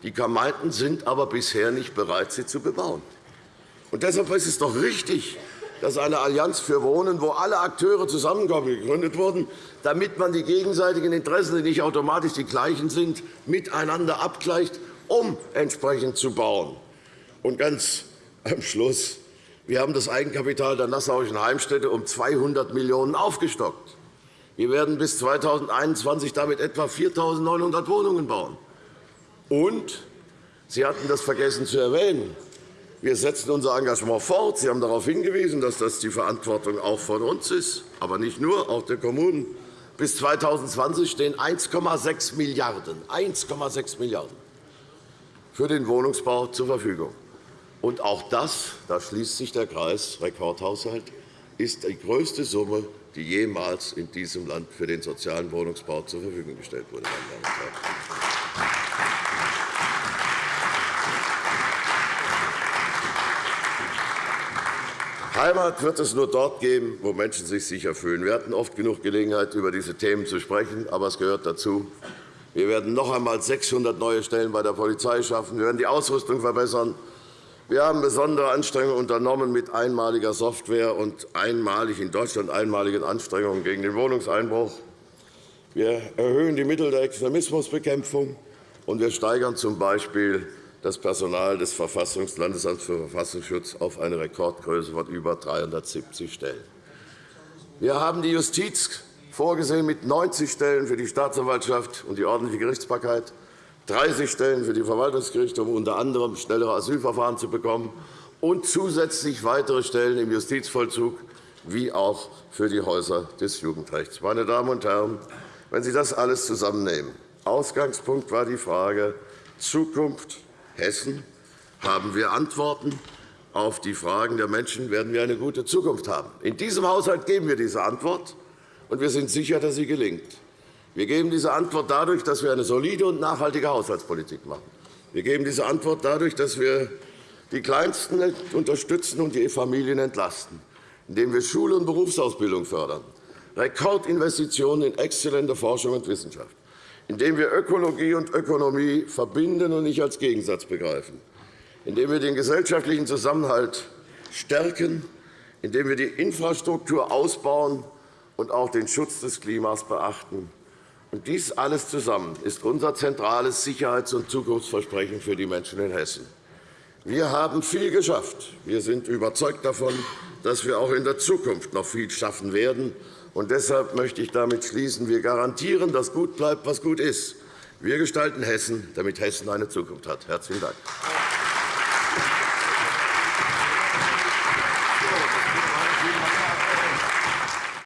Die Gemeinden sind aber bisher nicht bereit, sie zu bebauen. Und deshalb ist es doch richtig, dass eine Allianz für Wohnen, wo alle Akteure zusammenkommen, gegründet wurden, damit man die gegenseitigen Interessen, die nicht automatisch die gleichen sind, miteinander abgleicht, um entsprechend zu bauen. Und ganz am Schluss. Wir haben das Eigenkapital der Nassauischen Heimstätte um 200 Millionen € aufgestockt. Wir werden bis 2021 damit etwa 4.900 Wohnungen bauen. Und Sie hatten das vergessen zu erwähnen. Wir setzen unser Engagement fort. Sie haben darauf hingewiesen, dass das die Verantwortung auch von uns ist, aber nicht nur, auch der Kommunen. Bis 2020 stehen 1,6 Milliarden €, Milliarden für den Wohnungsbau zur Verfügung. Und auch das, da schließt sich der Kreis, Rekordhaushalt, ist die größte Summe, die jemals in diesem Land für den sozialen Wohnungsbau zur Verfügung gestellt wurde. Meine Damen und Herren. Heimat wird es nur dort geben, wo Menschen sich sicher fühlen. Wir hatten oft genug Gelegenheit, über diese Themen zu sprechen, aber es gehört dazu. Wir werden noch einmal 600 neue Stellen bei der Polizei schaffen. Wir werden die Ausrüstung verbessern. Wir haben besondere Anstrengungen unternommen mit einmaliger Software und einmalig in Deutschland einmaligen Anstrengungen gegen den Wohnungseinbruch. Wir erhöhen die Mittel der Extremismusbekämpfung, und wir steigern z. B das Personal des Landesamts für Verfassungsschutz auf eine Rekordgröße von über 370 Stellen. Wir haben die Justiz vorgesehen mit 90 Stellen für die Staatsanwaltschaft und die ordentliche Gerichtsbarkeit, 30 Stellen für die Verwaltungsgerichte, um unter anderem schnellere Asylverfahren zu bekommen, und zusätzlich weitere Stellen im Justizvollzug wie auch für die Häuser des Jugendrechts. Meine Damen und Herren, wenn Sie das alles zusammennehmen, Ausgangspunkt war die Frage Zukunft Hessen haben wir Antworten auf die Fragen der Menschen, werden wir eine gute Zukunft haben. In diesem Haushalt geben wir diese Antwort, und wir sind sicher, dass sie gelingt. Wir geben diese Antwort dadurch, dass wir eine solide und nachhaltige Haushaltspolitik machen. Wir geben diese Antwort dadurch, dass wir die Kleinsten unterstützen und die Familien entlasten, indem wir Schule und Berufsausbildung fördern, Rekordinvestitionen in exzellente Forschung und Wissenschaft, indem wir Ökologie und Ökonomie verbinden und nicht als Gegensatz begreifen, indem wir den gesellschaftlichen Zusammenhalt stärken, indem wir die Infrastruktur ausbauen und auch den Schutz des Klimas beachten. Und dies alles zusammen ist unser zentrales Sicherheits- und Zukunftsversprechen für die Menschen in Hessen. Wir haben viel geschafft. Wir sind überzeugt davon, dass wir auch in der Zukunft noch viel schaffen werden. Und deshalb möchte ich damit schließen. Wir garantieren, dass gut bleibt, was gut ist. Wir gestalten Hessen, damit Hessen eine Zukunft hat. – Herzlichen Dank.